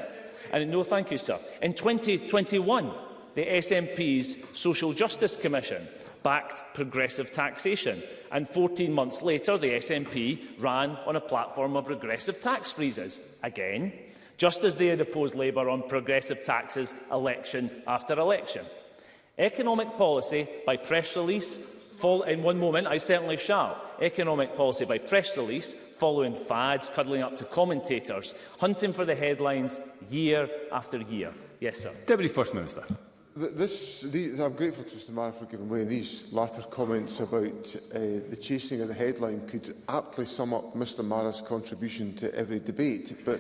Speaker 12: And no, thank you, sir. In 2021, the SNP's Social Justice Commission backed progressive taxation. And 14 months later, the SNP ran on a platform of regressive tax freezes again, just as they had opposed Labour on progressive taxes election after election. Economic policy by press release Fall, in one moment, I certainly shall. Economic policy by press release, following fads, cuddling up to commentators, hunting for the headlines year after year. Yes, sir.
Speaker 9: Deputy First Minister.
Speaker 2: This, the, I'm grateful to Mr Mara for giving way. These latter comments about uh, the chasing of the headline could aptly sum up Mr Mara's contribution to every debate. But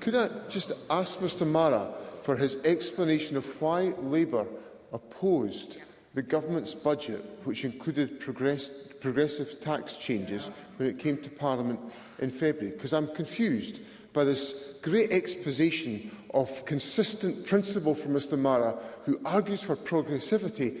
Speaker 2: could I just ask Mr Mara for his explanation of why Labour opposed the government's budget, which included progress, progressive tax changes when it came to Parliament in February? Because I'm confused by this great exposition of consistent principle from Mr Mara, who argues for progressivity,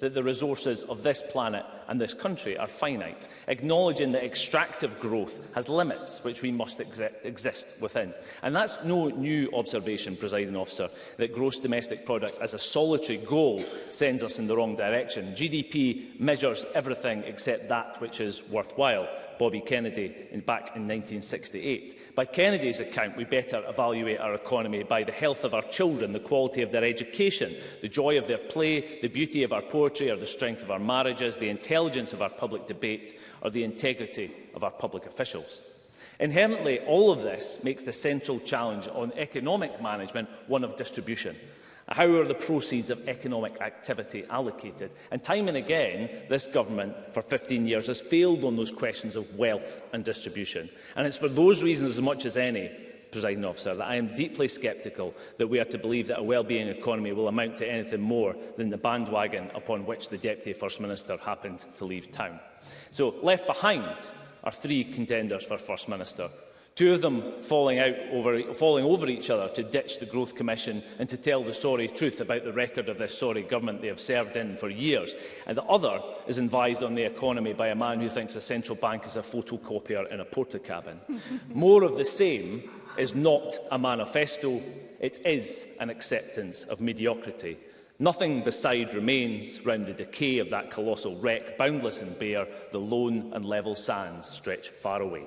Speaker 12: that the resources of this planet and this country are finite, acknowledging that extractive growth has limits which we must ex exist within. And that's no new observation, presiding officer, that gross domestic product as a solitary goal sends us in the wrong direction. GDP measures everything except that which is worthwhile. Bobby Kennedy in, back in 1968. By Kennedy's account, we better evaluate our economy by the health of our children, the quality of their education, the joy of their play, the beauty of our poetry, poetry or the strength of our marriages, the intelligence of our public debate or the integrity of our public officials. Inherently, all of this makes the central challenge on economic management one of distribution. How are the proceeds of economic activity allocated? And time and again, this government for 15 years has failed on those questions of wealth and distribution. And it's for those reasons as much as any presiding officer, that I am deeply sceptical that we are to believe that a well-being economy will amount to anything more than the bandwagon upon which the Deputy First Minister happened to leave town. So left behind are three contenders for First Minister. Two of them falling, out over, e, falling over each other to ditch the Growth Commission and to tell the sorry truth about the record of this sorry government they have served in for years. And the other is advised on the economy by a man who thinks a central bank is a photocopier in a porta cabin. More of the same is not a manifesto, it is an acceptance of mediocrity. Nothing beside remains round the decay of that colossal wreck, boundless and bare, the lone and level sands stretch far away.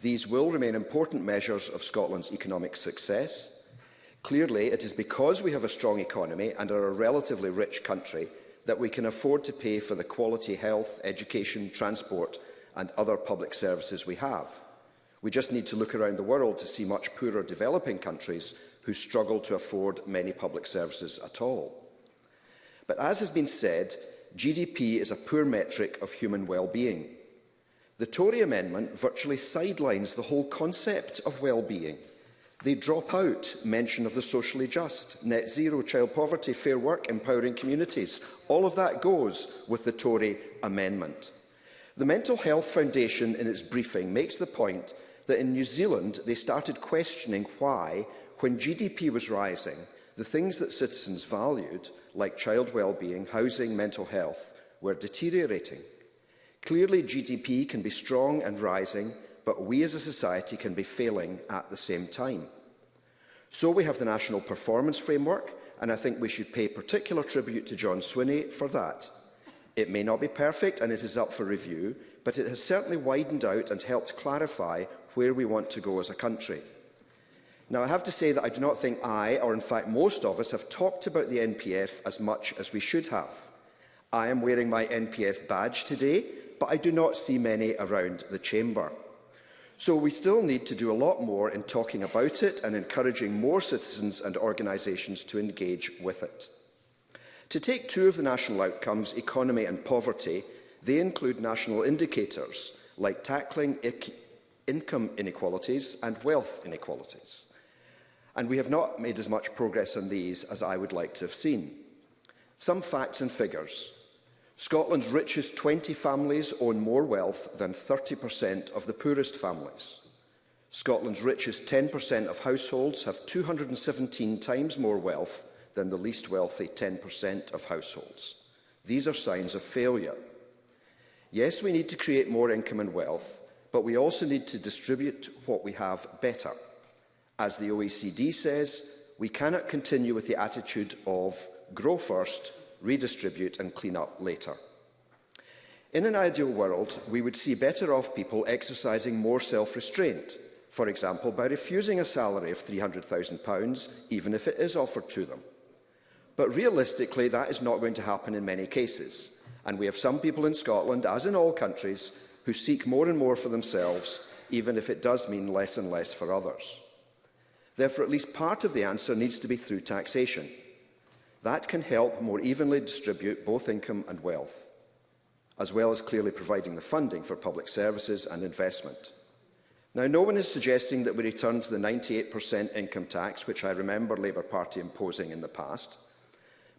Speaker 13: These will remain important measures of Scotland's economic success. Clearly, it is because we have a strong economy and are a relatively rich country that we can afford to pay for the quality health, education, transport and other public services we have. We just need to look around the world to see much poorer developing countries who struggle to afford many public services at all. But as has been said, GDP is a poor metric of human well-being. The Tory amendment virtually sidelines the whole concept of well-being. They drop out mention of the socially just, net zero, child poverty, fair work, empowering communities. All of that goes with the Tory amendment. The Mental Health Foundation in its briefing makes the point that in New Zealand they started questioning why, when GDP was rising, the things that citizens valued, like child well-being, housing, mental health, were deteriorating. Clearly, GDP can be strong and rising, but we as a society can be failing at the same time. So we have the National Performance Framework, and I think we should pay particular tribute to John Swinney for that. It may not be perfect and it is up for review, but it has certainly widened out and helped clarify where we want to go as a country. Now, I have to say that I do not think I, or in fact most of us, have talked about the NPF as much as we should have. I am wearing my NPF badge today, but I do not see many around the Chamber. So we still need to do a lot more in talking about it and encouraging more citizens and organisations to engage with it. To take two of the national outcomes, economy and poverty, they include national indicators like tackling income inequalities and wealth inequalities. And we have not made as much progress on these as I would like to have seen. Some facts and figures. Scotland's richest 20 families own more wealth than 30% of the poorest families. Scotland's richest 10% of households have 217 times more wealth than the least wealthy 10% of households. These are signs of failure. Yes, we need to create more income and wealth, But we also need to distribute what we have better. As the OECD says, we cannot continue with the attitude of grow first, redistribute and clean up later. In an ideal world, we would see better-off people exercising more self-restraint, for example, by refusing a salary of £300,000, even if it is offered to them. But realistically, that is not going to happen in many cases, and we have some people in Scotland, as in all countries, who seek more and more for themselves, even if it does mean less and less for others. Therefore, at least part of the answer needs to be through taxation. That can help more evenly distribute both income and wealth, as well as clearly providing the funding for public services and investment. Now, no one is suggesting that we return to the 98% income tax, which I remember Labour Party imposing in the past,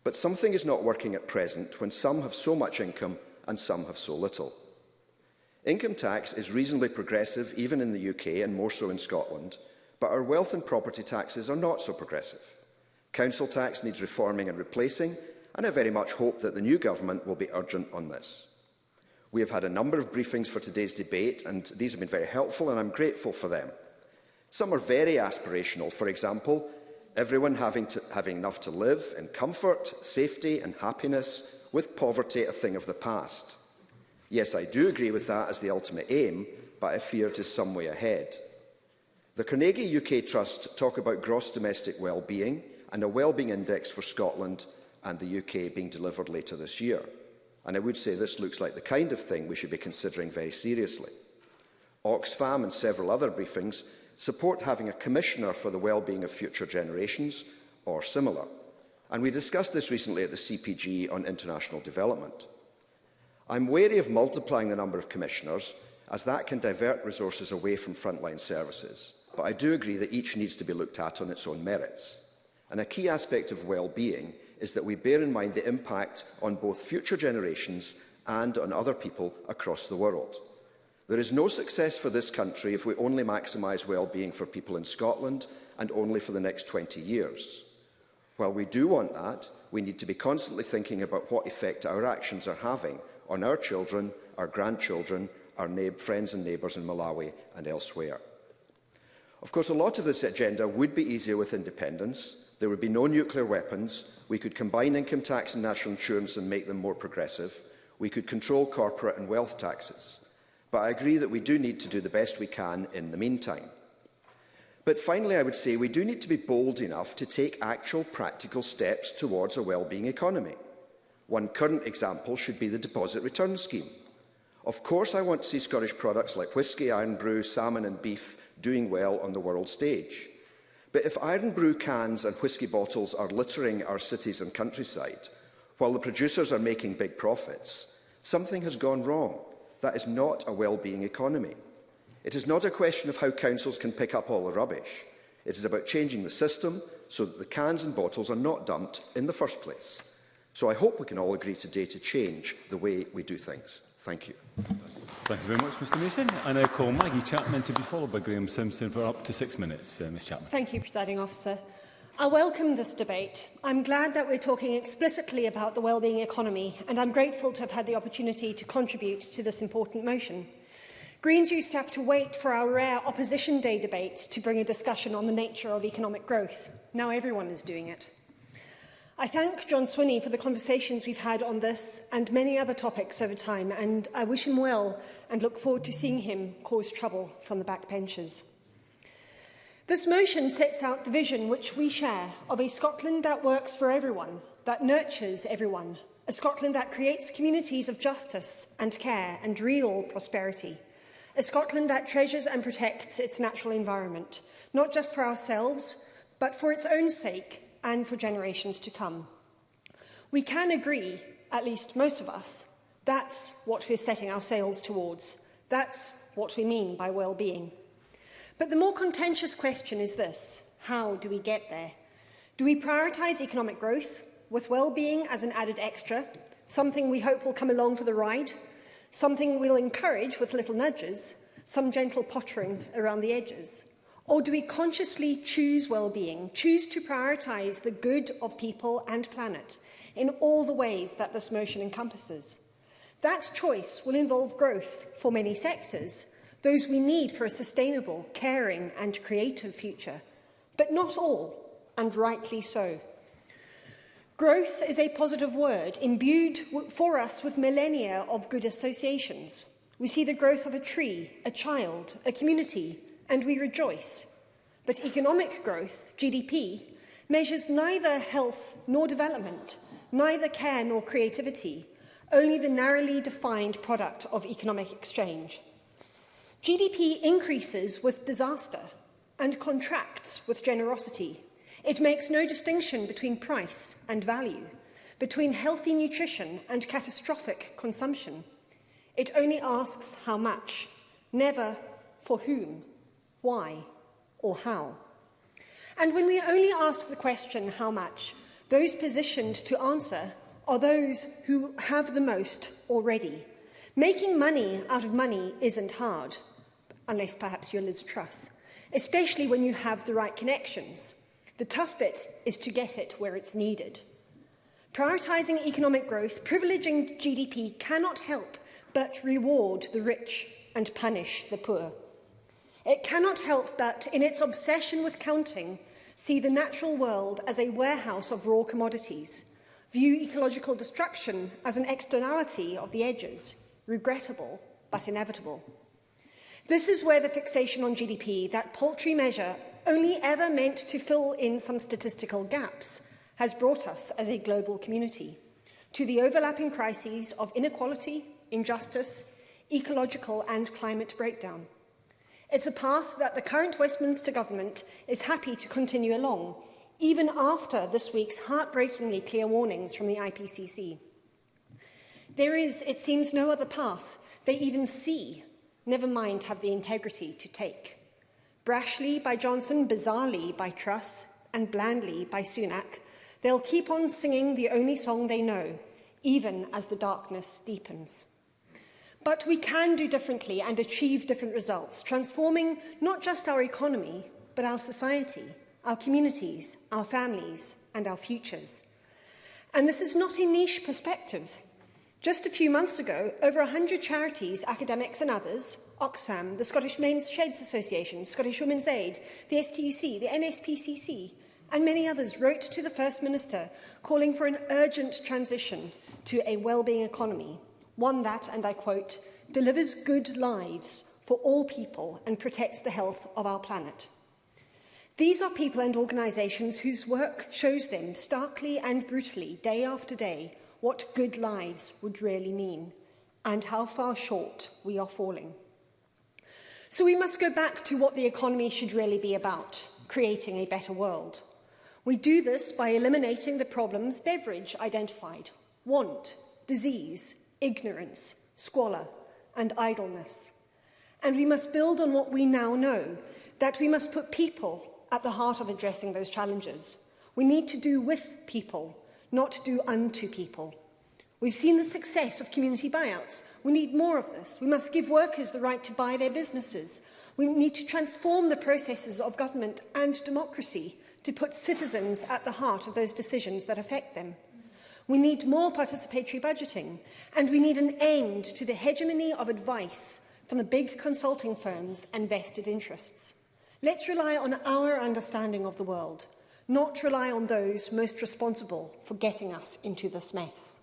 Speaker 13: but something is not working at present when some have so much income and some have so little. Income tax is reasonably progressive even in the UK and more so in Scotland, but our wealth and property taxes are not so progressive. Council tax needs reforming and replacing, and I very much hope that the new government will be urgent on this. We have had a number of briefings for today's debate, and these have been very helpful, and I'm grateful for them. Some are very aspirational, for example, everyone having, to, having enough to live in comfort, safety and happiness, with poverty a thing of the past. Yes, I do agree with that as the ultimate aim, but I fear it is some way ahead. The Carnegie UK Trust talk about gross domestic well-being and a well-being index for Scotland and the UK being delivered later this year. And I would say this looks like the kind of thing we should be considering very seriously. Oxfam and several other briefings support having a commissioner for the well-being of future generations or similar. And we discussed this recently at the CPG on international development. I'm wary of multiplying the number of commissioners, as that can divert resources away from frontline services. But I do agree that each needs to be looked at on its own merits. And a key aspect of well-being is that we bear in mind the impact on both future generations and on other people across the world. There is no success for this country if we only maximise well-being for people in Scotland and only for the next 20 years. While we do want that, we need to be constantly thinking about what effect our actions are having on our children, our grandchildren, our friends and neighbours in Malawi and elsewhere. Of course, a lot of this agenda would be easier with independence. There would be no nuclear weapons. We could combine income tax and national insurance and make them more progressive. We could control corporate and wealth taxes. But I agree that we do need to do the best we can in the meantime. But finally, I would say we do need to be bold enough to take actual practical steps towards a well-being economy. One current example should be the deposit return scheme. Of course, I want to see Scottish products like whisky, iron brew, salmon and beef doing well on the world stage. But if iron brew cans and whisky bottles are littering our cities and countryside, while the producers are making big profits, something has gone wrong. That is not a well-being economy. It is not a question of how councils can pick up all the rubbish. It is about changing the system so that the cans and bottles are not dumped in the first place. So I hope we can all agree today to change the way we do things. Thank you.
Speaker 9: Thank you very much, Mr Mason. I now call Maggie Chapman to be followed by Graham Simpson for up to six minutes. Uh, Ms Chapman.
Speaker 14: Thank you, Presiding Officer. I welcome this debate. I'm glad that we're talking explicitly about the wellbeing economy, and I'm grateful to have had the opportunity to contribute to this important motion. Greens used to have to wait for our rare Opposition Day debate to bring a discussion on the nature of economic growth. Now everyone is doing it. I thank John Swinney for the conversations we've had on this and many other topics over time, and I wish him well and look forward to seeing him cause trouble from the backbenchers. This motion sets out the vision which we share of a Scotland that works for everyone, that nurtures everyone, a Scotland that creates communities of justice and care and real prosperity, a Scotland that treasures and protects its natural environment, not just for ourselves, but for its own sake and for generations to come. We can agree, at least most of us, that's what we're setting our sails towards. That's what we mean by well-being. But the more contentious question is this, how do we get there? Do we prioritise economic growth with well-being as an added extra, something we hope will come along for the ride, something we'll encourage with little nudges, some gentle pottering around the edges? Or do we consciously choose well-being, choose to prioritise the good of people and planet in all the ways that this motion encompasses? That choice will involve growth for many sectors, those we need for a sustainable, caring and creative future, but not all, and rightly so. Growth is a positive word, imbued for us with millennia of good associations. We see the growth of a tree, a child, a community, and we rejoice. But economic growth, GDP, measures neither health nor development, neither care nor creativity, only the narrowly defined product of economic exchange. GDP increases with disaster and contracts with generosity. It makes no distinction between price and value, between healthy nutrition and catastrophic consumption. It only asks how much, never for whom why, or how. And when we only ask the question, how much, those positioned to answer are those who have the most already. Making money out of money isn't hard, unless perhaps you're Liz Truss, especially when you have the right connections. The tough bit is to get it where it's needed. Prioritising economic growth, privileging GDP cannot help but reward the rich and punish the poor. It cannot help but, in its obsession with counting, see the natural world as a warehouse of raw commodities, view ecological destruction as an externality of the edges, regrettable but inevitable. This is where the fixation on GDP, that paltry measure only ever meant to fill in some statistical gaps, has brought us as a global community to the overlapping crises of inequality, injustice, ecological and climate breakdown. It's a path that the current Westminster Government is happy to continue along, even after this week's heartbreakingly clear warnings from the IPCC. There is, it seems, no other path they even see, never mind have the integrity to take. Brashly by Johnson, bizarrely by Truss, and blandly by Sunak, they'll keep on singing the only song they know, even as the darkness deepens. But we can do differently and achieve different results, transforming not just our economy, but our society, our communities, our families and our futures. And this is not a niche perspective. Just a few months ago, over 100 charities, academics and others, Oxfam, the Scottish Men's Sheds Association, Scottish Women's Aid, the STUC, the NSPCC, and many others wrote to the First Minister calling for an urgent transition to a well-being economy one that, and I quote, delivers good lives for all people and protects the health of our planet. These are people and organisations whose work shows them starkly and brutally, day after day, what good lives would really mean and how far short we are falling. So we must go back to what the economy should really be about, creating a better world. We do this by eliminating the problems Beveridge identified, want, disease, ignorance, squalor and idleness. And we must build on what we now know, that we must put people at the heart of addressing those challenges. We need to do with people, not do unto people. We've seen the success of community buyouts. We need more of this. We must give workers the right to buy their businesses. We need to transform the processes of government and democracy to put citizens at the heart of those decisions that affect them. We need more participatory budgeting, and we need an end to the hegemony of advice from the big consulting firms and vested interests. Let's rely on our understanding of the world, not rely on those most responsible for getting us into this mess.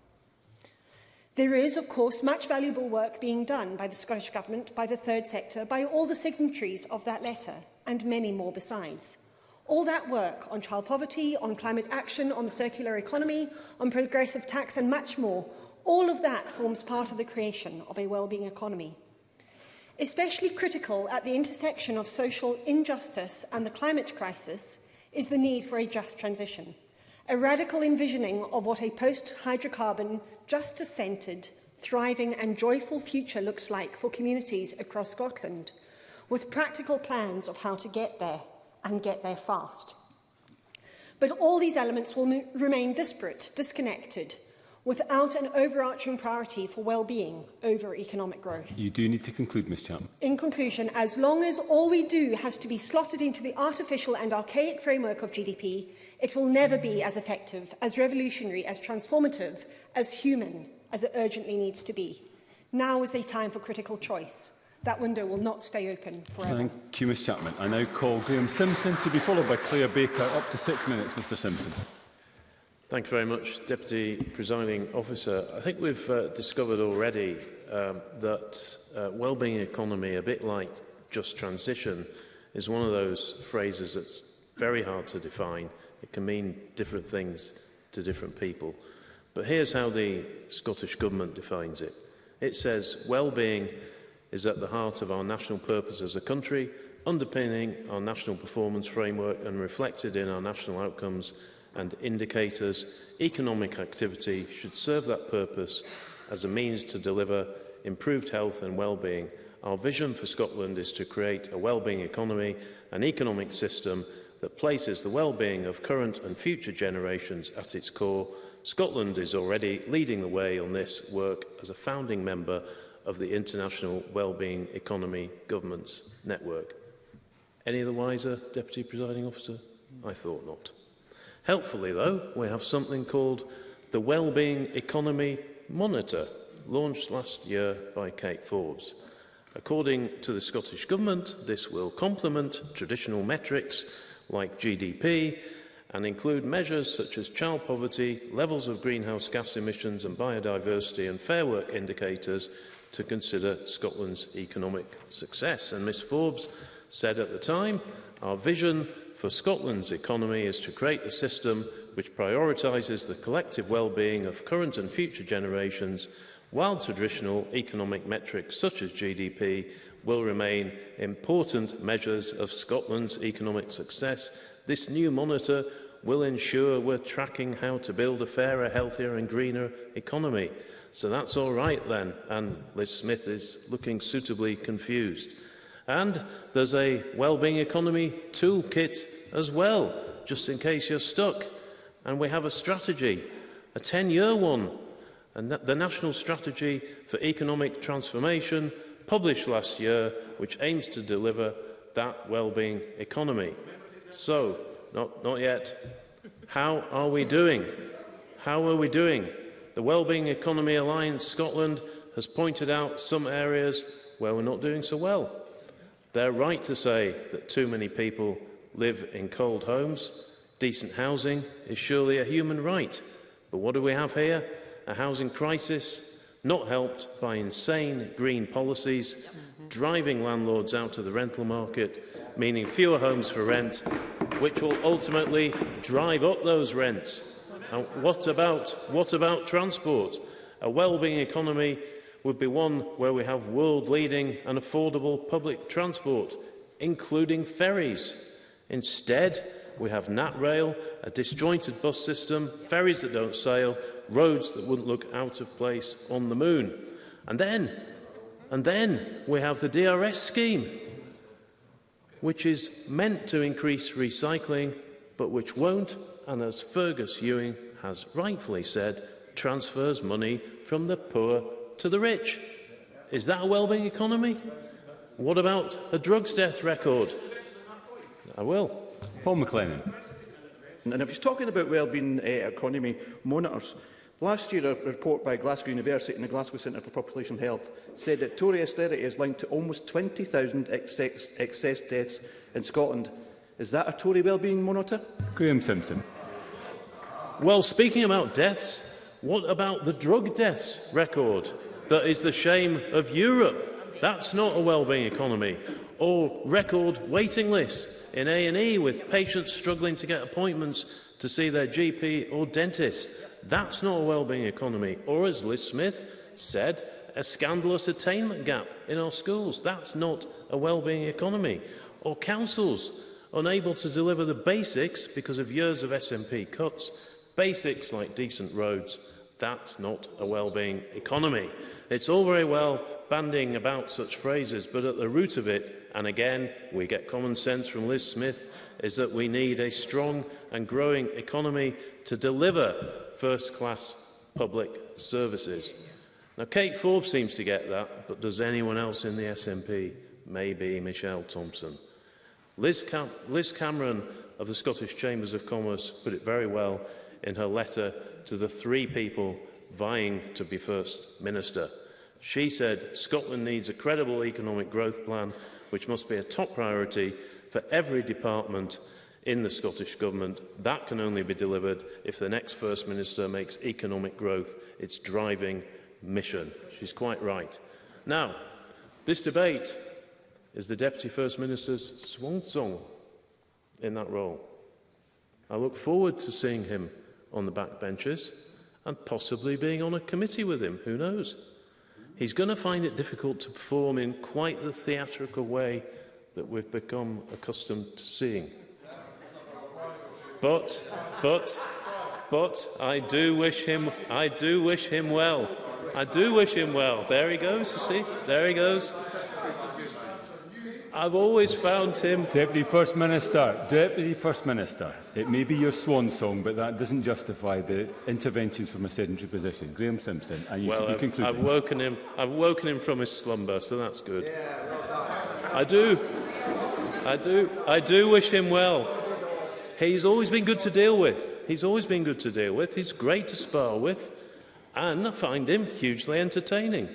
Speaker 14: There is, of course, much valuable work being done by the Scottish Government, by the third sector, by all the signatories of that letter, and many more besides. All that work on child poverty, on climate action, on the circular economy, on progressive tax and much more, all of that forms part of the creation of a well-being economy. Especially critical at the intersection of social injustice and the climate crisis is the need for a just transition, a radical envisioning of what a post-hydrocarbon, justice-centred, thriving and joyful future looks like for communities across Scotland, with practical plans of how to get there and get there fast. But all these elements will remain disparate, disconnected, without an overarching priority for well-being over economic growth.
Speaker 9: You do need to conclude, Ms Chapman.
Speaker 14: In conclusion, as long as all we do has to be slotted into the artificial and archaic framework of GDP, it will never be as effective, as revolutionary, as transformative, as human as it urgently needs to be. Now is a time for critical choice. That window will not stay open forever.
Speaker 9: Thank you, Ms Chapman. I now call Graham Simpson to be followed by Claire Baker. Up to six minutes, Mr Simpson.
Speaker 15: Thank you very much, Deputy Presiding Officer. I think we've uh, discovered already um, that uh, well-being economy, a bit like just transition, is one of those phrases that's very hard to define. It can mean different things to different people. But here's how the Scottish Government defines it. It says well-being is at the heart of our national purpose as a country, underpinning our national performance framework and reflected in our national outcomes and indicators. Economic activity should serve that purpose as a means to deliver improved health and well-being. Our vision for Scotland is to create a well-being economy, an economic system that places the well-being of current and future generations at its core. Scotland is already leading the way on this work as a founding member of the International Wellbeing Economy Governments Network. Any the wiser, Deputy Presiding Officer? I thought not. Helpfully, though, we have something called the Wellbeing Economy Monitor, launched last year by Kate Forbes. According to the Scottish Government, this will complement traditional metrics like GDP and include measures such as child poverty, levels of greenhouse gas emissions and biodiversity and fair work indicators to consider Scotland's economic success. And Ms Forbes said at the time, our vision for Scotland's economy is to create a system which prioritises the collective well-being of current and future generations while traditional economic metrics such as GDP will remain important measures of Scotland's economic success, this new monitor will ensure we're tracking how to build a fairer, healthier and greener economy. So that's all right then. And Liz Smith is looking suitably confused. And there's a wellbeing economy toolkit as well, just in case you're stuck. And we have a strategy, a 10-year one, and the National Strategy for Economic Transformation, published last year, which aims to deliver that wellbeing economy. So, not, not yet. How are we doing? How are we doing? The Wellbeing Economy Alliance Scotland has pointed out some areas where we're not doing so well. They're right to say that too many people live in cold homes. Decent housing is surely a human right. But what do we have here? A housing crisis not helped by insane green policies, driving landlords out of the rental market, meaning fewer homes for rent, which will ultimately drive up those rents And what about, what about transport? A well-being economy would be one where we have world-leading and affordable public transport, including ferries. Instead, we have NatRail, a disjointed bus system, ferries that don't sail, roads that wouldn't look out of place on the moon. And then, and then we have the DRS scheme, which is meant to increase recycling, but which won't and as Fergus Ewing has rightfully said, transfers money from the poor to the rich. Is that a well-being economy? What about a drugs death record? I will.
Speaker 9: Paul McLennan.
Speaker 10: And if he's talking about well-being uh, economy monitors, Last year, a report by Glasgow University and the Glasgow Centre for Population Health said that Tory austerity is linked to almost 20,000 excess, excess deaths in Scotland Is that a Tory well-being monitor?
Speaker 9: Graham Simpson.
Speaker 15: Well, speaking about deaths, what about the drug deaths record that is the shame of Europe? That's not a well-being economy. Or record waiting lists in A&E with patients struggling to get appointments to see their GP or dentist. That's not a well-being economy. Or as Liz Smith said, a scandalous attainment gap in our schools. That's not a well-being economy. Or councils unable to deliver the basics because of years of SNP cuts, basics like decent roads. That's not a well-being economy. It's all very well banding about such phrases, but at the root of it, and again, we get common sense from Liz Smith, is that we need a strong and growing economy to deliver first-class public services. Now, Kate Forbes seems to get that, but does anyone else in the SNP? Maybe Michelle Thompson. Liz, Cam Liz Cameron of the Scottish Chambers of Commerce put it very well in her letter to the three people vying to be First Minister. She said Scotland needs a credible economic growth plan which must be a top priority for every department in the Scottish Government. That can only be delivered if the next First Minister makes economic growth its driving mission. She's quite right. Now, this debate is the Deputy First Minister's swan song in that role. I look forward to seeing him on the back benches and possibly being on a committee with him, who knows? He's going to find it difficult to perform in quite the theatrical way that we've become accustomed to seeing. But, but, but I do wish him, I do wish him well. I do wish him well. There he goes, you see, there he goes. I've always found him...
Speaker 9: Deputy First Minister, Deputy First Minister, it may be your swan song, but that doesn't justify the interventions from a sedentary position. Graham Simpson, and you
Speaker 15: well,
Speaker 9: should be
Speaker 15: I've,
Speaker 9: concluding.
Speaker 15: I've woken, him, I've woken him from his slumber, so that's good. Yeah, I do. I do. I do wish him well. He's always been good to deal with. He's always been good to deal with. He's great to spar with, and I find him hugely entertaining.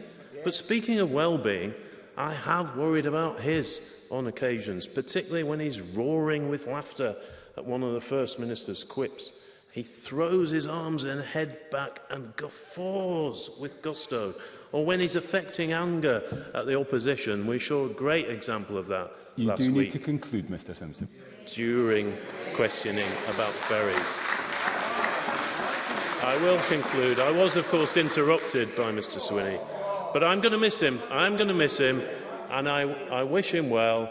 Speaker 15: But speaking of well-being, I have worried about his on occasions, particularly when he's roaring with laughter at one of the First Minister's quips. He throws his arms and head back and guffaws with gusto. Or when he's affecting anger at the opposition, we saw a great example of that
Speaker 9: you
Speaker 15: last week.
Speaker 9: You do need to conclude, Mr Simpson.
Speaker 15: During questioning about ferries. I will conclude. I was, of course, interrupted by Mr Swinney. But I'm going to miss him. I'm going to miss him, and I, I wish him well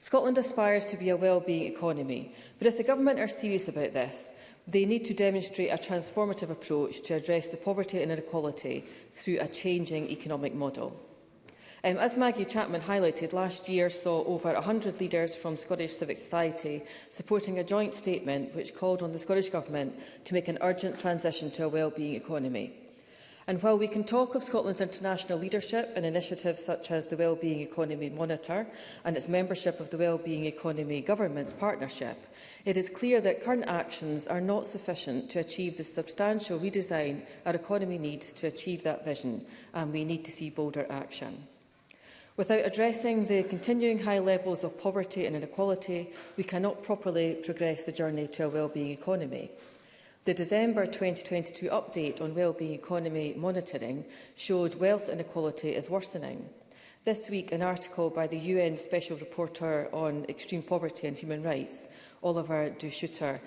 Speaker 16: Scotland aspires to be a well-being economy, but if the government are serious about this, they need to demonstrate a transformative approach to address the poverty and inequality through a changing economic model. Um, as Maggie Chapman highlighted, last year saw over 100 leaders from Scottish Civic Society supporting a joint statement which called on the Scottish Government to make an urgent transition to a wellbeing economy. And while we can talk of Scotland's international leadership and initiatives such as the Wellbeing Economy Monitor and its membership of the Wellbeing Economy Governments Partnership, it is clear that current actions are not sufficient to achieve the substantial redesign our economy needs to achieve that vision, and we need to see bolder action. Without addressing the continuing high levels of poverty and inequality, we cannot properly progress the journey to a wellbeing economy. The December 2022 update on wellbeing economy monitoring showed wealth inequality is worsening. This week, an article by the UN Special Reporter on Extreme Poverty and Human Rights, Oliver Duschutter,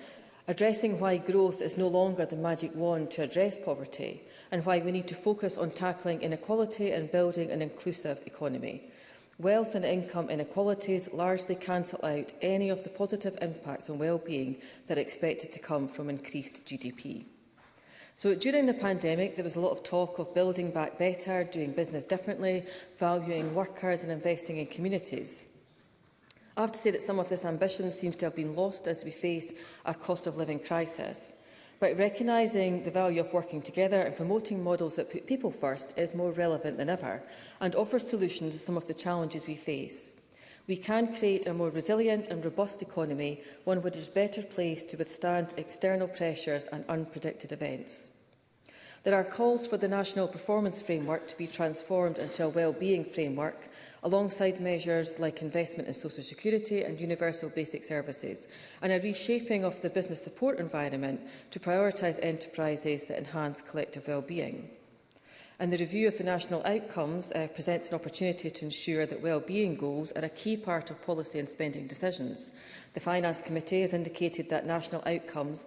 Speaker 16: addressing why growth is no longer the magic wand to address poverty, and why we need to focus on tackling inequality and building an inclusive economy. Wealth and income inequalities largely cancel out any of the positive impacts on well-being that are expected to come from increased GDP. So during the pandemic, there was a lot of talk of building back better, doing business differently, valuing workers and investing in communities. I have to say that some of this ambition seems to have been lost as we face a cost of living crisis. But recognising the value of working together and promoting models that put people first is more relevant than ever and offers solutions to some of the challenges we face. We can create a more resilient and robust economy, one which is better placed to withstand external pressures and unpredicted events. There are calls for the National Performance Framework to be transformed into a wellbeing framework alongside measures like investment in social security and universal basic services, and a reshaping of the business support environment to prioritise enterprises that enhance collective well-being. And the review of the national outcomes uh, presents an opportunity to ensure that well-being goals are a key part of policy and spending decisions. The Finance Committee has indicated that national outcomes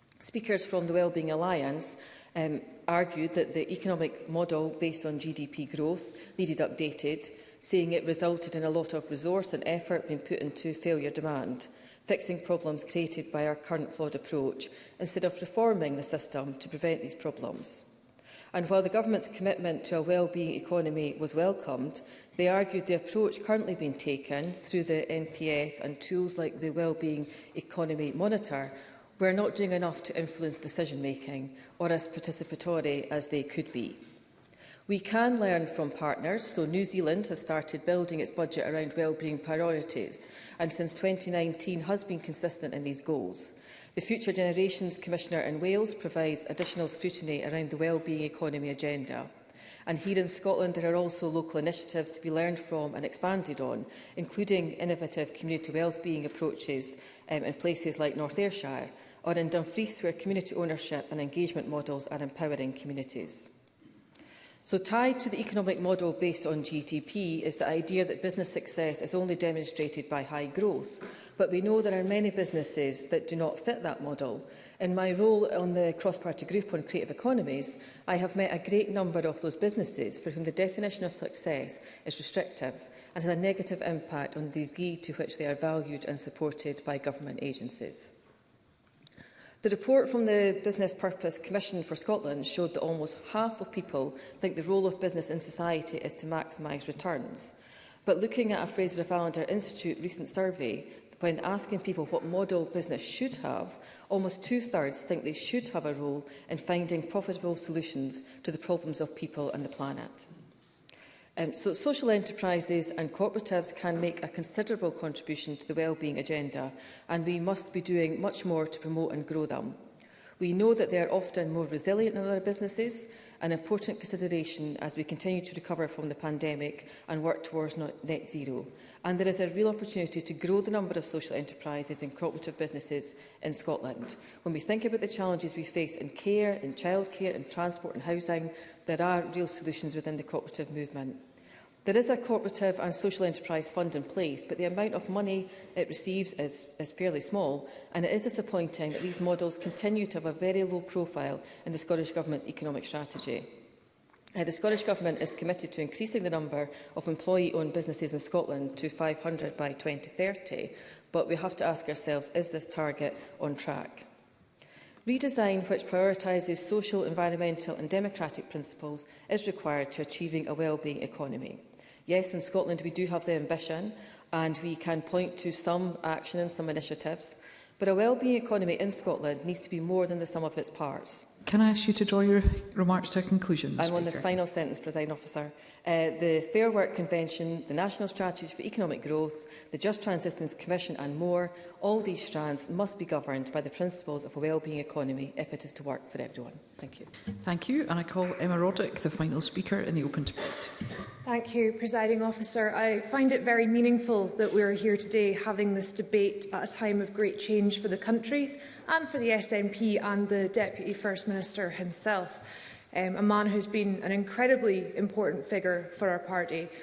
Speaker 16: Speakers from the Wellbeing Alliance um, argued that the economic model based on GDP growth needed updated, saying it resulted in a lot of resource and effort being put into failure demand, fixing problems created by our current flawed approach, instead of reforming the system to prevent these problems. And while the government's commitment to a well-being economy was welcomed, they argued the approach currently being taken through the NPF and tools like the Wellbeing Economy Monitor we're not doing enough to influence decision-making or as participatory as they could be. We can learn from partners, so New Zealand has started building its budget around wellbeing priorities and since 2019 has been consistent in these goals. The Future Generations Commissioner in Wales provides additional scrutiny around the wellbeing economy agenda. And here in Scotland, there are also local initiatives to be learned from and expanded on, including innovative community wellbeing approaches um, in places like North Ayrshire, or in Dumfries where community ownership and engagement models are empowering communities. So tied to the economic model based on GDP is the idea that business success is only demonstrated by high growth, but we know there are many businesses that do not fit that model. In my role on the cross-party group on creative economies, I have met a great number of those businesses for whom the definition of success is restrictive and has a negative impact on the degree to which they are valued and supported by government agencies. The report from the Business Purpose Commission for Scotland showed that almost half of people think the role of business in society is to maximise returns. But looking at a Fraser of Allender Institute recent survey, when asking people what model business should have, almost two-thirds think they should have a role in finding profitable solutions to the problems of people and the planet. Um, so social enterprises and cooperatives can make a considerable contribution to the wellbeing agenda and we must be doing much more to promote and grow them. We know that they are often more resilient than other businesses, an important consideration as we continue to recover from the pandemic and work towards net zero. And there is a real opportunity to grow the number of social enterprises and cooperative businesses in Scotland. When we think about the challenges we face in care, in childcare, in transport and housing, there are real solutions within the cooperative movement. There is a cooperative and social enterprise fund in place, but the amount of money it receives is, is fairly small, and it is disappointing that these models continue to have a very low profile in the Scottish Government's economic strategy. Uh, the Scottish Government is committed to increasing the number of employee-owned businesses in Scotland to 500 by 2030, but we have to ask ourselves, is this target on track? Redesign which prioritises social, environmental and democratic principles is required to achieving a wellbeing economy. Yes, in Scotland we do have the ambition and we can point to some action and some initiatives, but a well-being economy in Scotland needs to be more than the sum of its parts.
Speaker 1: Can I ask you to draw your remarks to a conclusion?
Speaker 16: I'm Speaker. on the final sentence, President Officer uh, the Fair Work Convention, the National Strategy for Economic Growth, the Just Transitions Commission and more, all these strands must be governed by the principles of a wellbeing economy if it is to work for everyone. Thank you.
Speaker 1: Thank you. And I call Emma Roddick, the final speaker in the open debate.
Speaker 17: Thank you, Presiding Officer. I find it very meaningful that we are here today having this debate at a time of great change for the country and for the SNP and the Deputy First Minister himself um, a man who's been an incredibly important figure for our party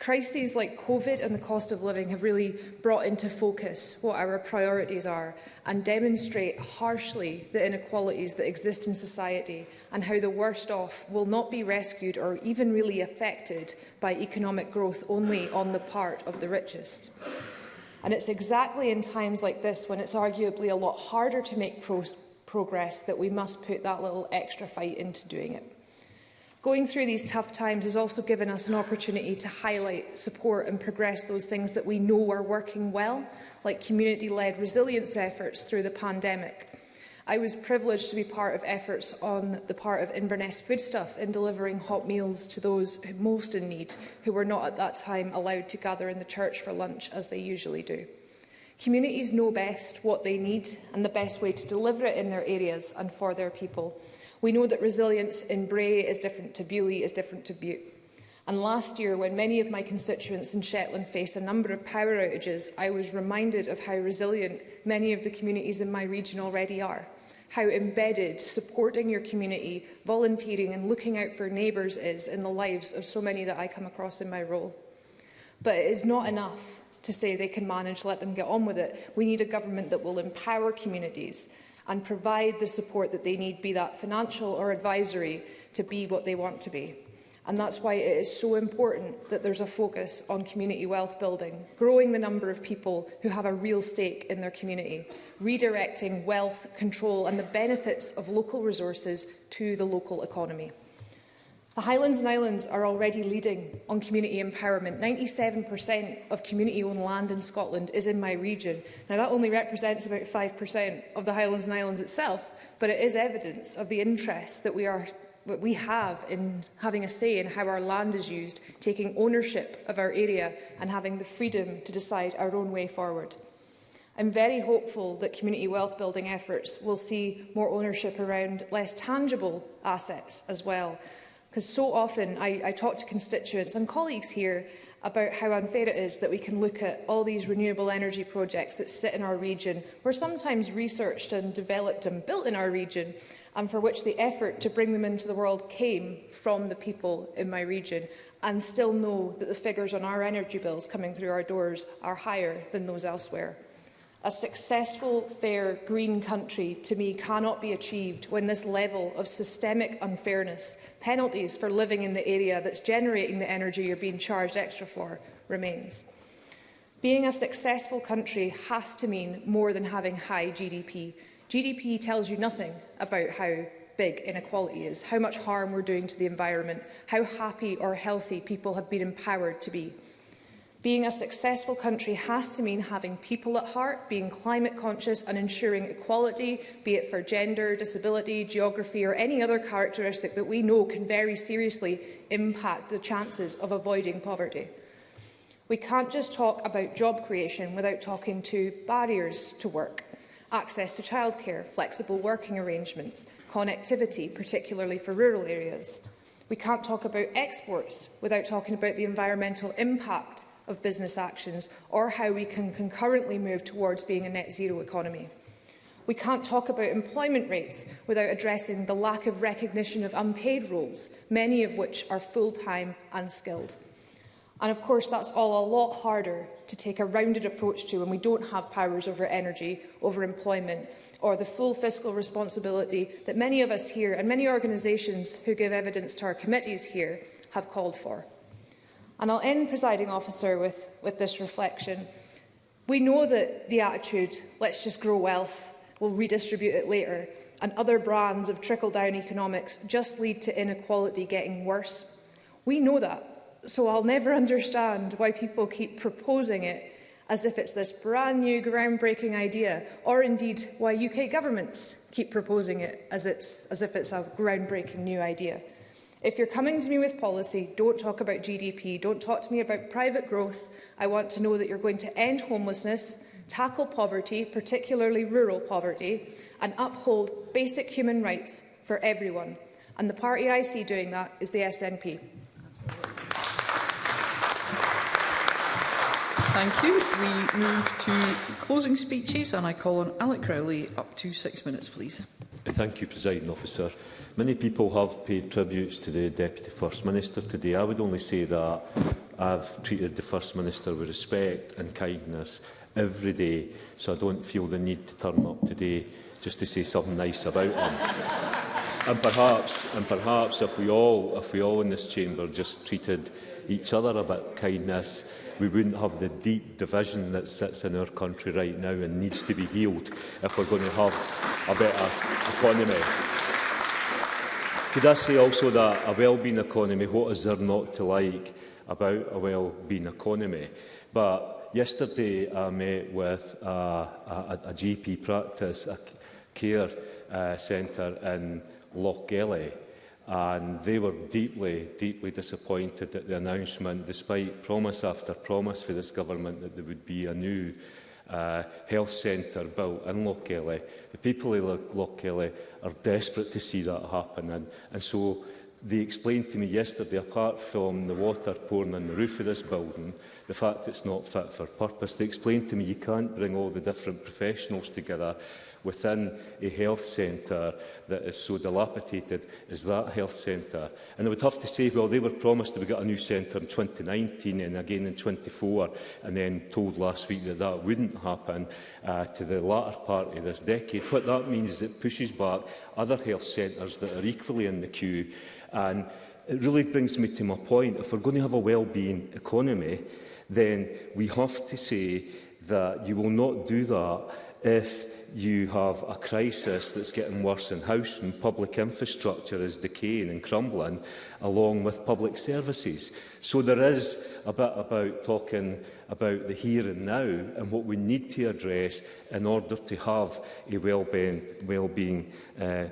Speaker 17: Crises like COVID and the cost of living have really brought into focus what our priorities are and demonstrate harshly the inequalities that exist in society and how the worst off will not be rescued or even really affected by economic growth only on the part of the richest. And it's exactly in times like this when it's arguably a lot harder to make pro progress that we must put that little extra fight into doing it. Going through these tough times has also given us an opportunity to highlight, support and progress those things that we know are working well, like community-led resilience efforts through the pandemic. I was privileged to be part of efforts on the part of Inverness Foodstuff in delivering hot meals to those most in need who were not at that time allowed to gather in the church for lunch as they usually do. Communities know best what they need and the best way to deliver it in their areas and for their people. We know that resilience in Bray is different to Beaulieu, is different to Butte. And last year, when many of my constituents in Shetland faced a number of power outages, I was reminded of how resilient many of the communities in my region already are, how embedded supporting your community, volunteering and looking out for neighbours is in the lives of so many that I come across in my role. But it is not enough to say they can manage, let them get on with it. We need a government that will empower communities, and provide the support that they need, be that financial or advisory, to be what they want to be. And that's why it is so important that there's a focus on community wealth building, growing the number of people who have a real stake in their community, redirecting wealth, control and the benefits of local resources to the local economy. The Highlands and Islands are already leading on community empowerment. 97% of community-owned land in Scotland is in my region. Now, that only represents about 5% of the Highlands and Islands itself, but it is evidence of the interest that we, are, that we have in having a say in how our land is used, taking ownership of our area and having the freedom to decide our own way forward. I'm very hopeful that community wealth building efforts will see more ownership around less tangible assets as well, Because so often I, I talk to constituents and colleagues here about how unfair it is that we can look at all these renewable energy projects that sit in our region, were sometimes researched and developed and built in our region, and for which the effort to bring them into the world came from the people in my region, and still know that the figures on our energy bills coming through our doors are higher than those elsewhere. A successful, fair, green country to me cannot be achieved when this level of systemic unfairness, penalties for living in the area that's generating the energy you're being charged extra for, remains. Being a successful country has to mean more than having high GDP. GDP tells you nothing about how big inequality is, how much harm we're doing to the environment, how happy or healthy people have been empowered to be. Being a successful country has to mean having people at heart, being climate conscious and ensuring equality, be it for gender, disability, geography or any other characteristic that we know can very seriously impact the chances of avoiding poverty. We can't just talk about job creation without talking to barriers to work, access to childcare, flexible working arrangements, connectivity, particularly for rural areas. We can't talk about exports without talking about the environmental impact of business actions or how we can concurrently move towards being a net zero economy. We can't talk about employment rates without addressing the lack of recognition of unpaid roles, many of which are full-time and skilled. And of course, that's all a lot harder to take a rounded approach to when we don't have powers over energy, over employment, or the full fiscal responsibility that many of us here and many organisations who give evidence to our committees here have called for. And I'll end, presiding officer, with, with this reflection. We know that the attitude, let's just grow wealth, we'll redistribute it later, and other brands of trickle-down economics just lead to inequality getting worse. We know that, so I'll never understand why people keep proposing it as if it's this brand new groundbreaking idea, or indeed why UK governments keep proposing it as, it's, as if it's a groundbreaking new idea. If you're coming to me with policy, don't talk about GDP, don't talk to me about private growth. I want to know that you're going to end homelessness, tackle poverty, particularly rural poverty, and uphold basic human rights for everyone. And the party I see doing that is the SNP.
Speaker 1: Thank you. We move to closing speeches and I call on Alec Crowley up to six minutes, please.
Speaker 18: Thank you, President Officer. Many people have paid tributes to the Deputy First Minister today. I would only say that I've treated the First Minister with respect and kindness every day, so I don't feel the need to turn up today just to say something nice about him. and perhaps and perhaps if we all if we all in this chamber just treated each other a bit kindness we wouldn't have the deep division that sits in our country right now and needs to be healed if we're going to have a better economy. Could I say also that a well-being economy, what is there not to like about a well-being economy? But yesterday I met with uh, a, a, a GP practice, a care uh, centre in Loch Gelly, and they were deeply, deeply disappointed at the announcement, despite promise after promise for this government that there would be a new uh, health centre built in Lochkelly. The people in Lochkelly are desperate to see that happen. And, and so they explained to me yesterday, apart from the water pouring on the roof of this building, the fact it's not fit for purpose, they explained to me you can't bring all the different professionals together within a health centre that is so dilapidated as that health centre. And I would have to say, well, they were promised that we got a new centre in 2019 and again in 24, and then told last week that that wouldn't happen uh, to the latter part of this decade. What that means is it pushes back other health centres that are equally in the queue. And it really brings me to my point. If we're going to have a well-being economy, then we have to say that you will not do that if you have a crisis that's getting worse in house and public infrastructure is decaying and crumbling, along with public services. So there is a bit about talking about the here and now and what we need to address in order to have a well-being well uh,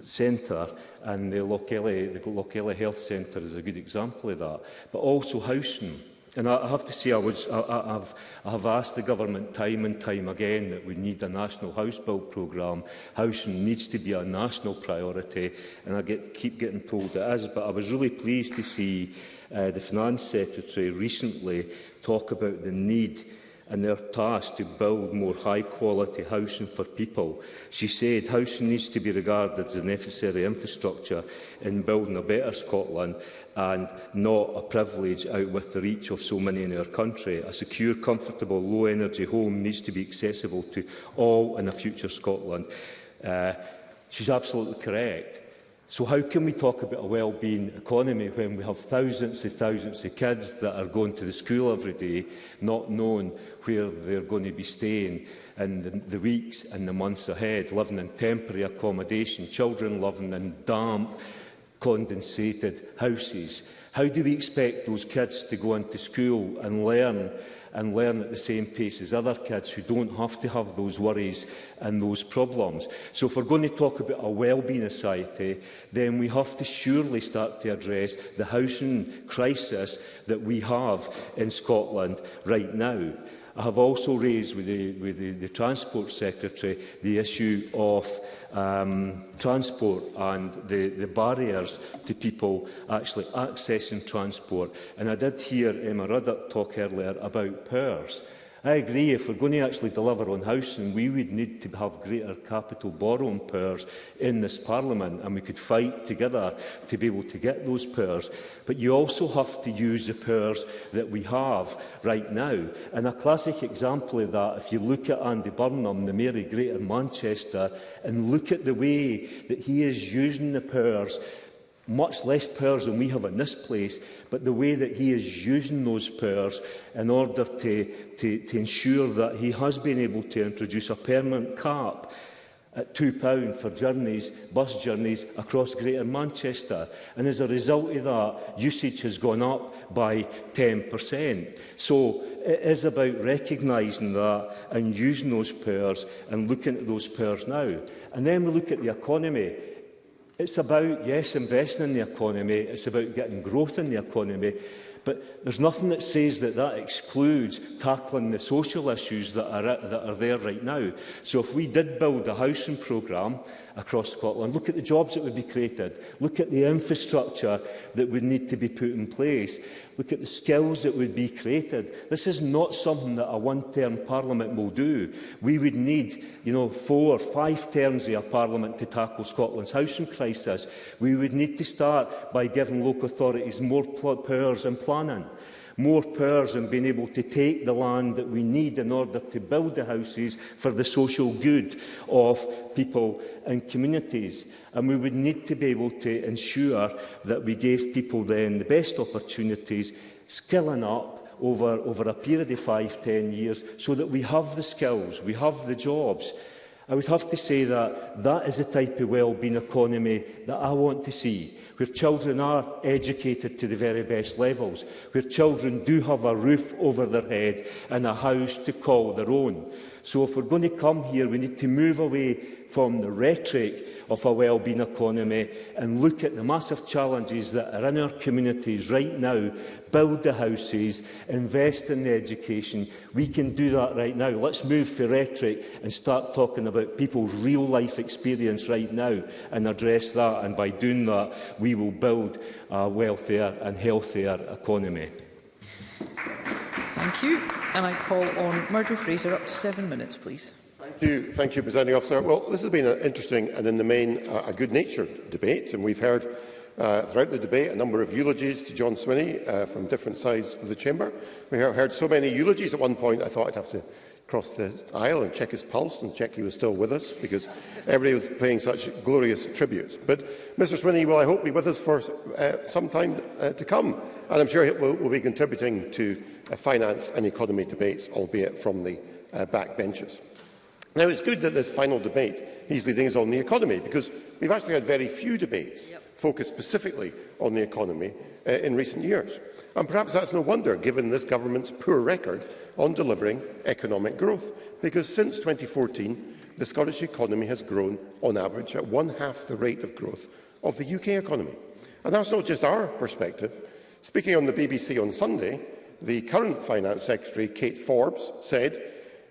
Speaker 18: centre and the Lochelle, the Lochele Health Centre is a good example of that. But also housing. And I, have to say, I, was, I, I, have, I have asked the government time and time again that we need a national house build programme. Housing needs to be a national priority, and I get, keep getting told it is. But I was really pleased to see uh, the Finance Secretary recently talk about the need and their task to build more high-quality housing for people. She said housing needs to be regarded as the necessary infrastructure in building a better Scotland and not a privilege out with the reach of so many in our country. A secure, comfortable, low-energy home needs to be accessible to all in a future Scotland. Uh, she's absolutely correct. So how can we talk about a well-being economy when we have thousands and thousands of kids that are going to the school every day, not knowing where they're going to be staying in the, the weeks and the months ahead, living in temporary accommodation, children living in damp, condensated houses? How do we expect those kids to go into school and learn and learn at the same pace as other kids who don't have to have those worries and those problems. So if we're going to talk about a well-being society, then we have to surely start to address the housing crisis that we have in Scotland right now. I have also raised with the, with the, the Transport Secretary the issue of um, transport and the, the barriers to people actually accessing transport. And I did hear Emma Ruddock talk earlier about powers. I agree, if we're going to actually deliver on housing, we would need to have greater capital borrowing powers in this Parliament, and we could fight together to be able to get those powers. But you also have to use the powers that we have right now. And a classic example of that, if you look at Andy Burnham, the Mayor of Greater Manchester, and look at the way that he is using the powers much less powers than we have in this place, but the way that he is using those powers in order to, to, to ensure that he has been able to introduce a permanent cap at pound for journeys, bus journeys across Greater Manchester. And as a result of that, usage has gone up by 10%. So it is about recognising that and using those powers and looking at those powers now. And then we look at the economy. It's about, yes, investing in the economy. It's about getting growth in the economy. But There's nothing that says that that excludes tackling the social issues that are, that are there right now. So if we did build a housing programme across Scotland, look at the jobs that would be created, look at the infrastructure that would need to be put in place, look at the skills that would be created. This is not something that a one-term parliament will do. We would need, you know, four, or five terms of a parliament to tackle Scotland's housing crisis. We would need to start by giving local authorities more powers in planning more powers and being able to take the land that we need in order to build the houses for the social good of people and communities. And we would need to be able to ensure that we gave people then the best opportunities, skilling up, over, over a period of five, ten years so that we have the skills, we have the jobs. I would have to say that that is the type of well-being economy that I want to see where children are educated to the very best levels, where children do have a roof over their head and a house to call their own. So if we're going to come here, we need to move away from the rhetoric of a well-being economy and look at the massive challenges that are in our communities right now, build the houses, invest in the education. We can do that right now. Let's move for rhetoric and start talking about people's real-life experience right now and address that. And by doing that, we will build a wealthier and healthier economy.
Speaker 1: Thank you. And I call on Murdo Fraser up to seven minutes, please
Speaker 19: thank you, thank you, Presiding Officer. Well, this has been an interesting and, in the main, uh, a good-natured debate, and we've heard uh, throughout the debate a number of eulogies to John Swinney uh, from different sides of the chamber. We heard so many eulogies at one point, I thought I'd have to cross the aisle and check his pulse and check he was still with us, because everybody was paying such glorious tributes. But Mr Swinney will, I hope, be with us for uh, some time uh, to come, and I'm sure he will, will be contributing to uh, finance and economy debates, albeit from the uh, benches. Now, it's good that this final debate he's leading is on the economy, because we've actually had very few debates yep. focused specifically on the economy uh, in recent years. And perhaps that's no wonder, given this government's poor record on delivering economic growth, because since 2014, the Scottish economy has grown on average at one half the rate of growth of the UK economy. And that's not just our perspective. Speaking on the BBC on Sunday, the current Finance Secretary, Kate Forbes, said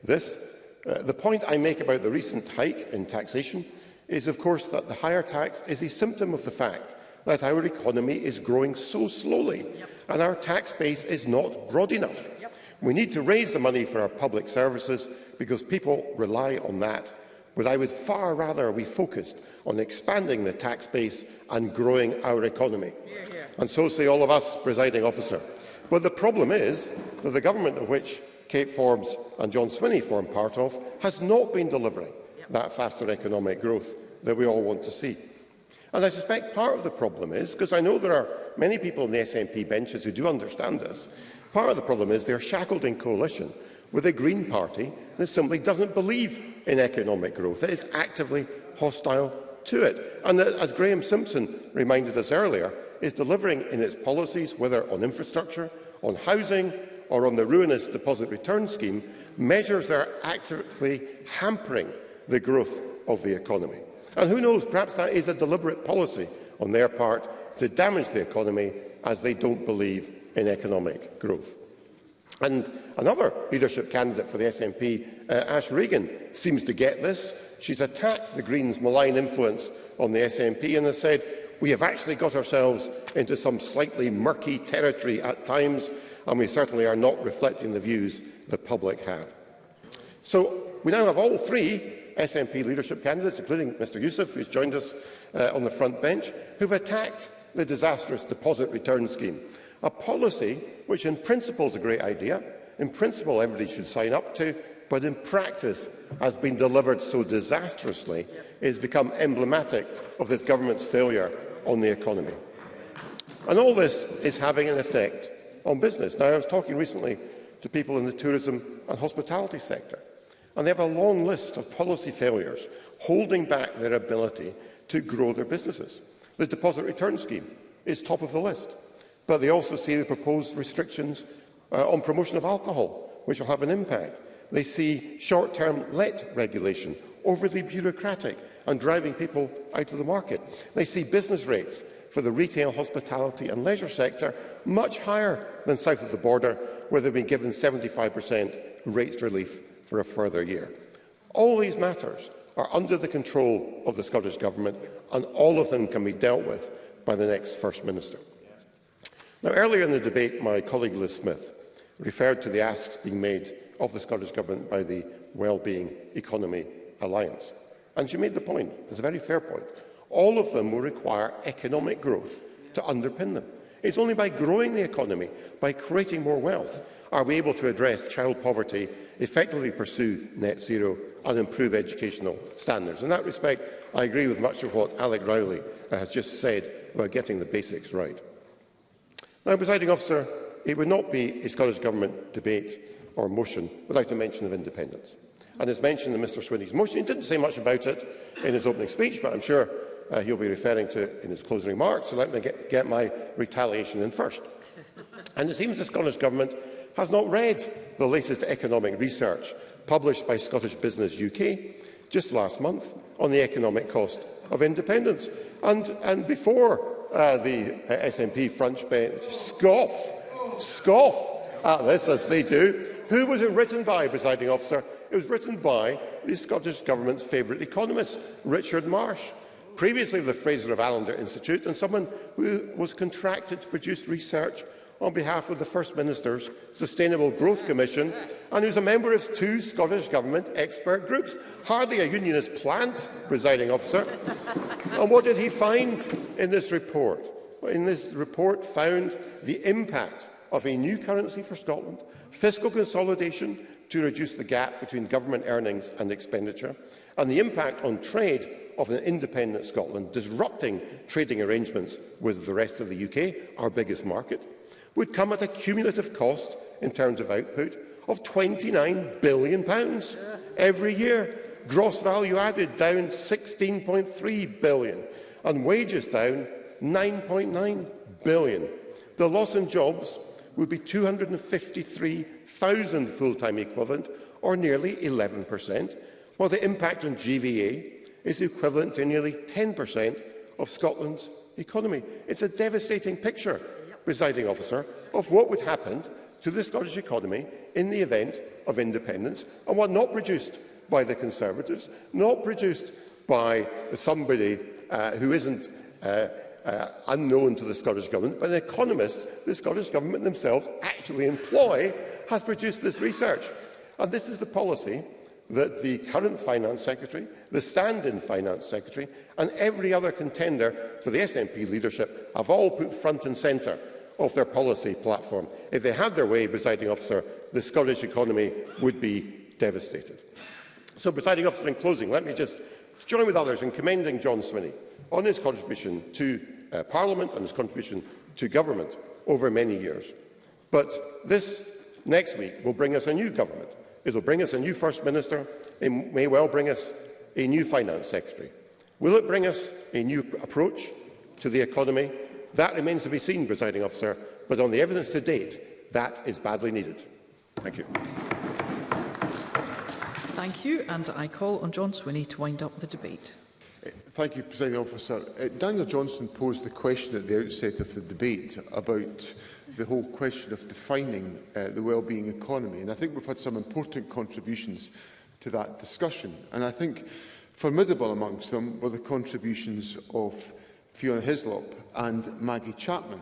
Speaker 19: this Uh, the point I make about the recent hike in taxation is, of course, that the higher tax is a symptom of the fact that our economy is growing so slowly yep. and our tax base is not broad enough. Yep. We need to raise the money for our public services because people rely on that. But I would far rather we focused on expanding the tax base and growing our economy. Yeah, yeah. And so say all of us, presiding officer. But the problem is that the government of which Kate Forbes and John Swinney form part of, has not been delivering that faster economic growth that we all want to see. And I suspect part of the problem is, because I know there are many people in the SNP benches who do understand this, part of the problem is they're shackled in coalition with a Green Party that simply doesn't believe in economic growth, that is actively hostile to it. And as Graham Simpson reminded us earlier, is delivering in its policies, whether on infrastructure, on housing, or on the ruinous deposit return scheme, measures that are actively hampering the growth of the economy. And who knows, perhaps that is a deliberate policy on their part to damage the economy as they don't believe in economic growth. And another leadership candidate for the SNP, uh, Ash Regan, seems to get this. She's attacked the Greens' malign influence on the SNP and has said, we have actually got ourselves into some slightly murky territory at times and we certainly are not reflecting the views the public have. So we now have all three SNP leadership candidates, including Mr Youssef, who's joined us uh, on the front bench, who've attacked the disastrous deposit return scheme, a policy which in principle is a great idea, in principle everybody should sign up to, but in practice has been delivered so disastrously it has become emblematic of this government's failure on the economy. And all this is having an effect on business. Now, I was talking recently to people in the tourism and hospitality sector, and they have a long list of policy failures holding back their ability to grow their businesses. The deposit return scheme is top of the list, but they also see the proposed restrictions uh, on promotion of alcohol, which will have an impact. They see short-term let regulation, overly bureaucratic and driving people out of the market. They see business rates for the retail, hospitality and leisure sector much higher than south of the border, where they've been given 75% rates relief for a further year. All these matters are under the control of the Scottish Government, and all of them can be dealt with by the next First Minister. Now, earlier in the debate, my colleague Liz Smith referred to the asks being made of the Scottish Government by the Wellbeing Economy Alliance. And she made the point, it's a very fair point, all of them will require economic growth to underpin them. It's only by growing the economy, by creating more wealth, are we able to address child poverty, effectively pursue net zero and improve educational standards. In that respect, I agree with much of what Alec Rowley uh, has just said about getting the basics right. Now, presiding officer, it would not be a Scottish Government debate or motion without a mention of independence. And as mentioned in Mr Swinney's motion, he didn't say much about it in his opening speech, but I'm sure uh, he'll be referring to in his closing remarks, so let me get, get my retaliation in first. and it seems the Scottish Government has not read the latest economic research published by Scottish Business UK just last month on the economic cost of independence. And, and before uh, the uh, SNP French bench scoff, scoff at this, as they do, who was it written by, presiding officer? It was written by the Scottish Government's favourite economist, Richard Marsh previously of the Fraser of Allender Institute and someone who was contracted to produce research on behalf of the First Minister's Sustainable Growth Commission and who's a member of two Scottish Government expert groups. Hardly a unionist plant, presiding officer. and what did he find in this report? Well, in this report found the impact of a new currency for Scotland, fiscal consolidation to reduce the gap between government earnings and expenditure, and the impact on trade of an independent Scotland disrupting trading arrangements with the rest of the UK, our biggest market, would come at a cumulative cost in terms of output of £29 billion pounds every year. Gross value added down 16.3 billion and wages down 9.9 billion. The loss in jobs would be 253,000 full-time equivalent, or nearly 11%, while the impact on GVA is equivalent to nearly 10% of Scotland's economy. It's a devastating picture, presiding officer, of what would happen to the Scottish economy in the event of independence, and one not produced by the Conservatives, not produced by somebody uh, who isn't uh, uh, unknown to the Scottish Government, but an economist the Scottish Government themselves actually employ has produced this research. And this is the policy that the current Finance Secretary, the stand-in Finance Secretary and every other contender for the SNP leadership have all put front and centre of their policy platform. If they had their way, presiding officer, the Scottish economy would be devastated. So, presiding officer, in closing, let me just join with others in commending John Swinney on his contribution to uh, Parliament and his contribution to government over many years. But this next week will bring us a new government, It will bring us a new First Minister. It may well bring us a new Finance Secretary. Will it bring us a new approach to the economy? That remains to be seen, presiding officer, but on the evidence to date, that is badly needed. Thank you.
Speaker 1: Thank you, and I call on John Swinney to wind up the debate.
Speaker 2: Thank you, President Officer. Uh, Daniel Johnson posed the question at the outset of the debate about the whole question of defining uh, the well-being economy. And I think we've had some important contributions to that discussion. And I think formidable amongst them were the contributions of Fiona Hislop and Maggie Chapman.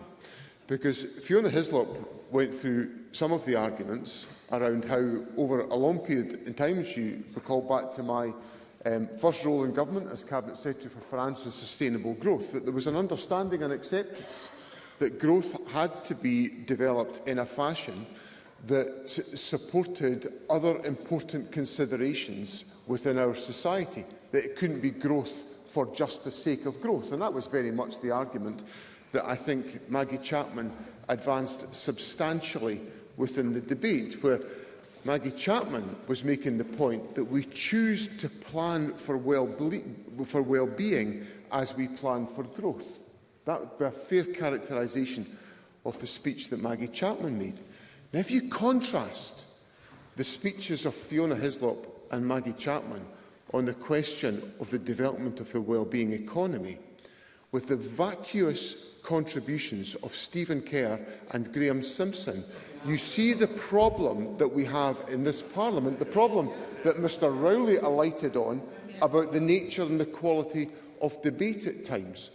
Speaker 2: Because Fiona Hislop went through some of the arguments around how over a long period in time, she recalled back to my um, first role in government as Cabinet Secretary for France and Sustainable Growth, that there was an understanding and acceptance that growth had to be developed in a fashion that supported other important considerations within our society, that it couldn't be growth for just the sake of growth. And that was very much the argument that I think Maggie Chapman advanced substantially within the debate, where Maggie Chapman was making the point that we choose to plan for well-being for well -being as we plan for growth. That would be a fair characterization of the speech that Maggie Chapman made. Now, if you contrast the speeches of Fiona Hislop and Maggie Chapman on the question of the development of the well-being economy with the vacuous contributions of Stephen Kerr and Graham Simpson. You see the problem that we have in this Parliament, the problem that Mr Rowley alighted on about the nature and the quality of debate at times.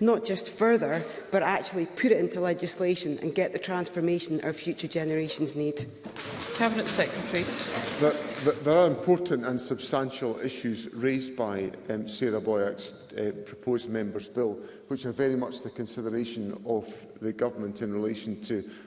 Speaker 20: not just further, but actually put it into legislation and get the transformation our future generations need.
Speaker 1: Cabinet Secretary.
Speaker 2: that there are important and substantial issues raised by um, Sarah Boyack's uh, proposed members' bill, which are very much the consideration of the government in relation to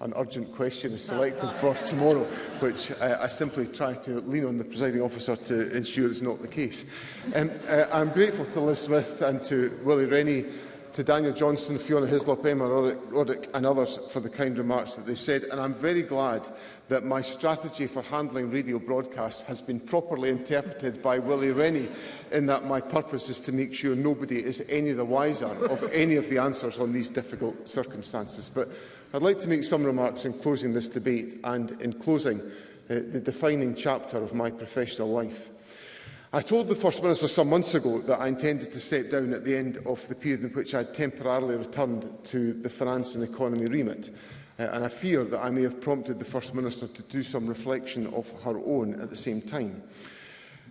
Speaker 2: an urgent question is selected for tomorrow, which uh, I simply try to lean on the presiding officer to ensure is not the case. Um, uh, I'm grateful to Liz Smith and to Willie Rennie to Daniel Johnston, Fiona Hislop, Emma Roddick and others for the kind remarks that they said. And I'm very glad that my strategy for handling radio broadcasts has been properly interpreted by Willie Rennie in that my purpose is to make sure nobody is any the wiser of any of the answers on these difficult circumstances. But I'd like to make some remarks in closing this debate and in closing uh, the defining chapter of my professional life. I told the First Minister some months ago that I intended to step down at the end of the period in which I had temporarily returned to the finance and economy remit. Uh, and I fear that I may have prompted the First Minister to do some reflection of her own at the same time.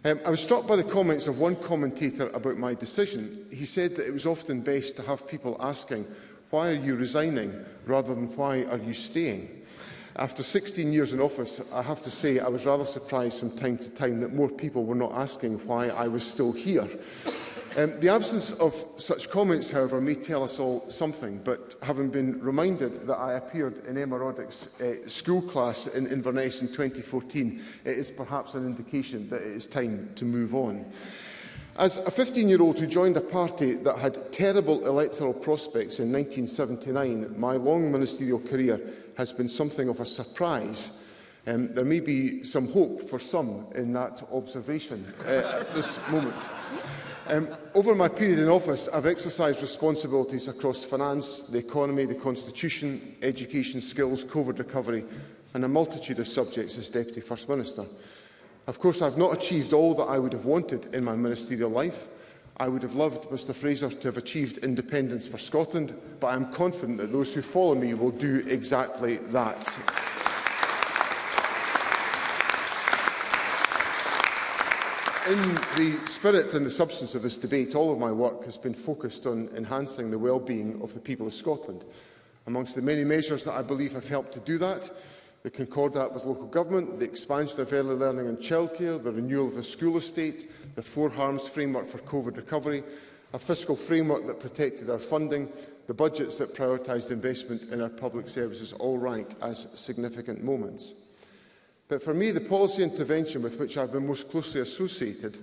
Speaker 2: Um, I was struck by the comments of one commentator about my decision. He said that it was often best to have people asking, why are you resigning, rather than why are you staying? After 16 years in office, I have to say I was rather surprised from time to time that more people were not asking why I was still here. Um, the absence of such comments, however, may tell us all something, but having been reminded that I appeared in Emma Roddick's uh, school class in Inverness in 2014, it is perhaps an indication that it is time to move on. As a 15-year-old who joined a party that had terrible electoral prospects in 1979, my long ministerial career has been something of a surprise. Um, there may be some hope for some in that observation uh, at this moment. Um, over my period in office, I've exercised responsibilities across finance, the economy, the constitution, education, skills, COVID recovery, and a multitude of subjects as Deputy First Minister. Of course, I've not achieved all that I would have wanted in my ministerial life, I would have loved Mr Fraser to have achieved independence for Scotland, but I am confident that those who follow me will do exactly that. In the spirit and the substance of this debate, all of my work has been focused on enhancing the well-being of the people of Scotland. Amongst the many measures that I believe have helped to do that the concordat with local government, the expansion of early learning and childcare, the renewal of the school estate, the four harms framework for COVID recovery, a fiscal framework that protected our funding, the budgets that prioritised investment in our public services all rank as significant moments. But for me, the policy intervention with which I've been most closely associated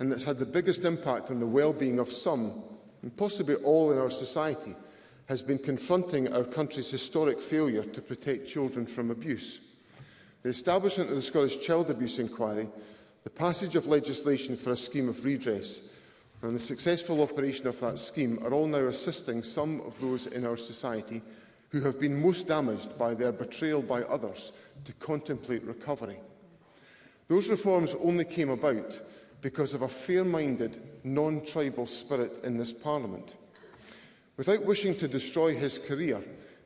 Speaker 2: and that's had the biggest impact on the well-being of some, and possibly all in our society, has been confronting our country's historic failure to protect children from abuse. The establishment of the Scottish Child Abuse Inquiry, the passage of legislation for a scheme of redress and the successful operation of that scheme are all now assisting some of those in our society who have been most damaged by their betrayal by others to contemplate recovery. Those reforms only came about because of a fair-minded, non-tribal spirit in this Parliament. Without wishing to destroy his career,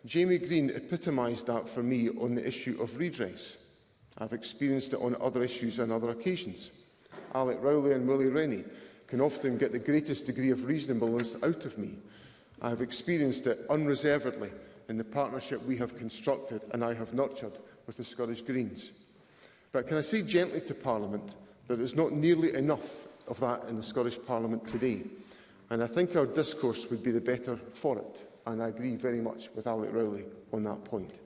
Speaker 2: Jamie Green epitomised that for me on the issue of redress. I've experienced it on other issues and other occasions. Alec Rowley and Willie Rennie can often get the greatest degree of reasonableness out of me. I have experienced it unreservedly in the partnership we have constructed and I have nurtured with the Scottish Greens. But can I say gently to Parliament that there is not nearly enough of that in the Scottish Parliament today. And I think our discourse would be the better for it. And I agree very much with Alec Rowley on that point.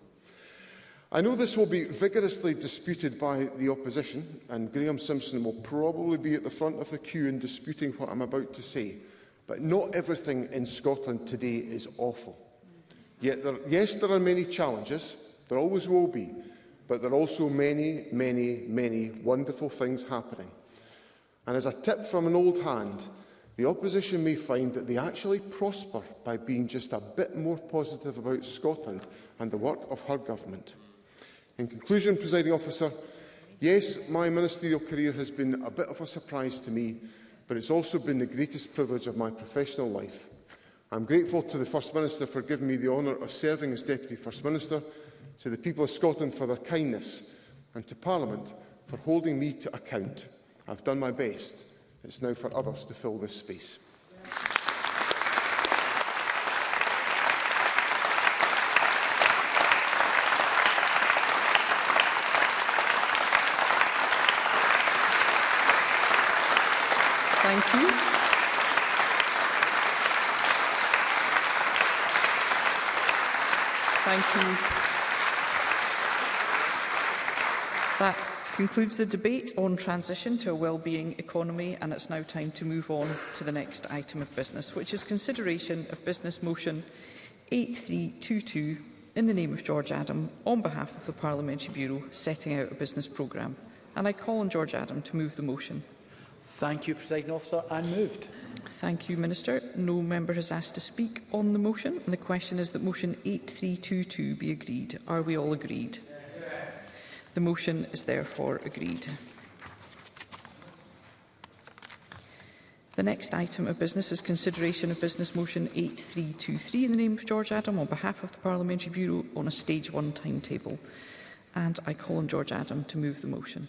Speaker 2: I know this will be vigorously disputed by the opposition, and Graham Simpson will probably be at the front of the queue in disputing what I'm about to say. But not everything in Scotland today is awful. Yet there, yes, there are many challenges, there always will be, but there are also many, many, many wonderful things happening. And as a tip from an old hand, The opposition may find that they actually prosper by being just a bit more positive about Scotland and the work of her government. In conclusion, presiding officer, yes, my ministerial career has been a bit of a surprise to me, but it's also been the greatest privilege of my professional life. I'm grateful to the First Minister for giving me the honour of serving as Deputy First Minister, to the people of Scotland for their kindness, and to Parliament for holding me to account. I've done my best. It's now for others to fill this space.
Speaker 1: Thank you. Thank you. That concludes the debate on transition to a well-being economy and it's now time to move on to the next item of business, which is consideration of business motion 8322 in the name of George Adam on behalf of the Parliamentary Bureau setting out a business programme. And I call on George Adam to move the motion.
Speaker 21: Thank you, President Officer, I'm moved.
Speaker 1: Thank you, Minister. No member has asked to speak on the motion. And the question is that motion 8322 be agreed. Are we all agreed? Yeah. The motion is therefore agreed. The next item of business is consideration of Business Motion 8323 in the name of George Adam on behalf of the Parliamentary Bureau on a Stage 1 timetable. And I call on George Adam to move the motion.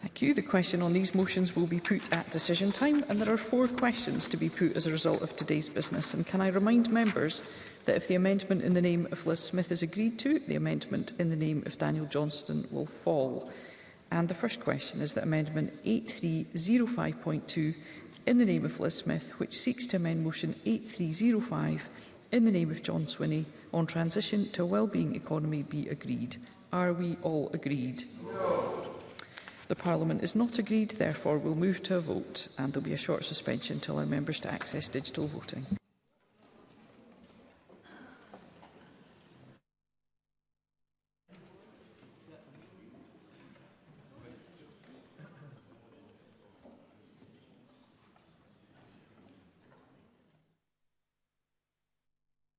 Speaker 1: Thank you. The question on these motions will be put at decision time and there are four questions to be put as a result of today's business. And can I remind members that if the amendment in the name of Liz Smith is agreed to, the amendment in the name of Daniel Johnston will fall. And the first question is that Amendment 8305.2 in the name of Liz Smith, which seeks to amend Motion 8305 in the name of John Swinney on transition to a wellbeing economy be agreed. Are we all agreed? No. The Parliament is not agreed, therefore we'll move to a vote and there'll be a short suspension to allow members to access digital voting.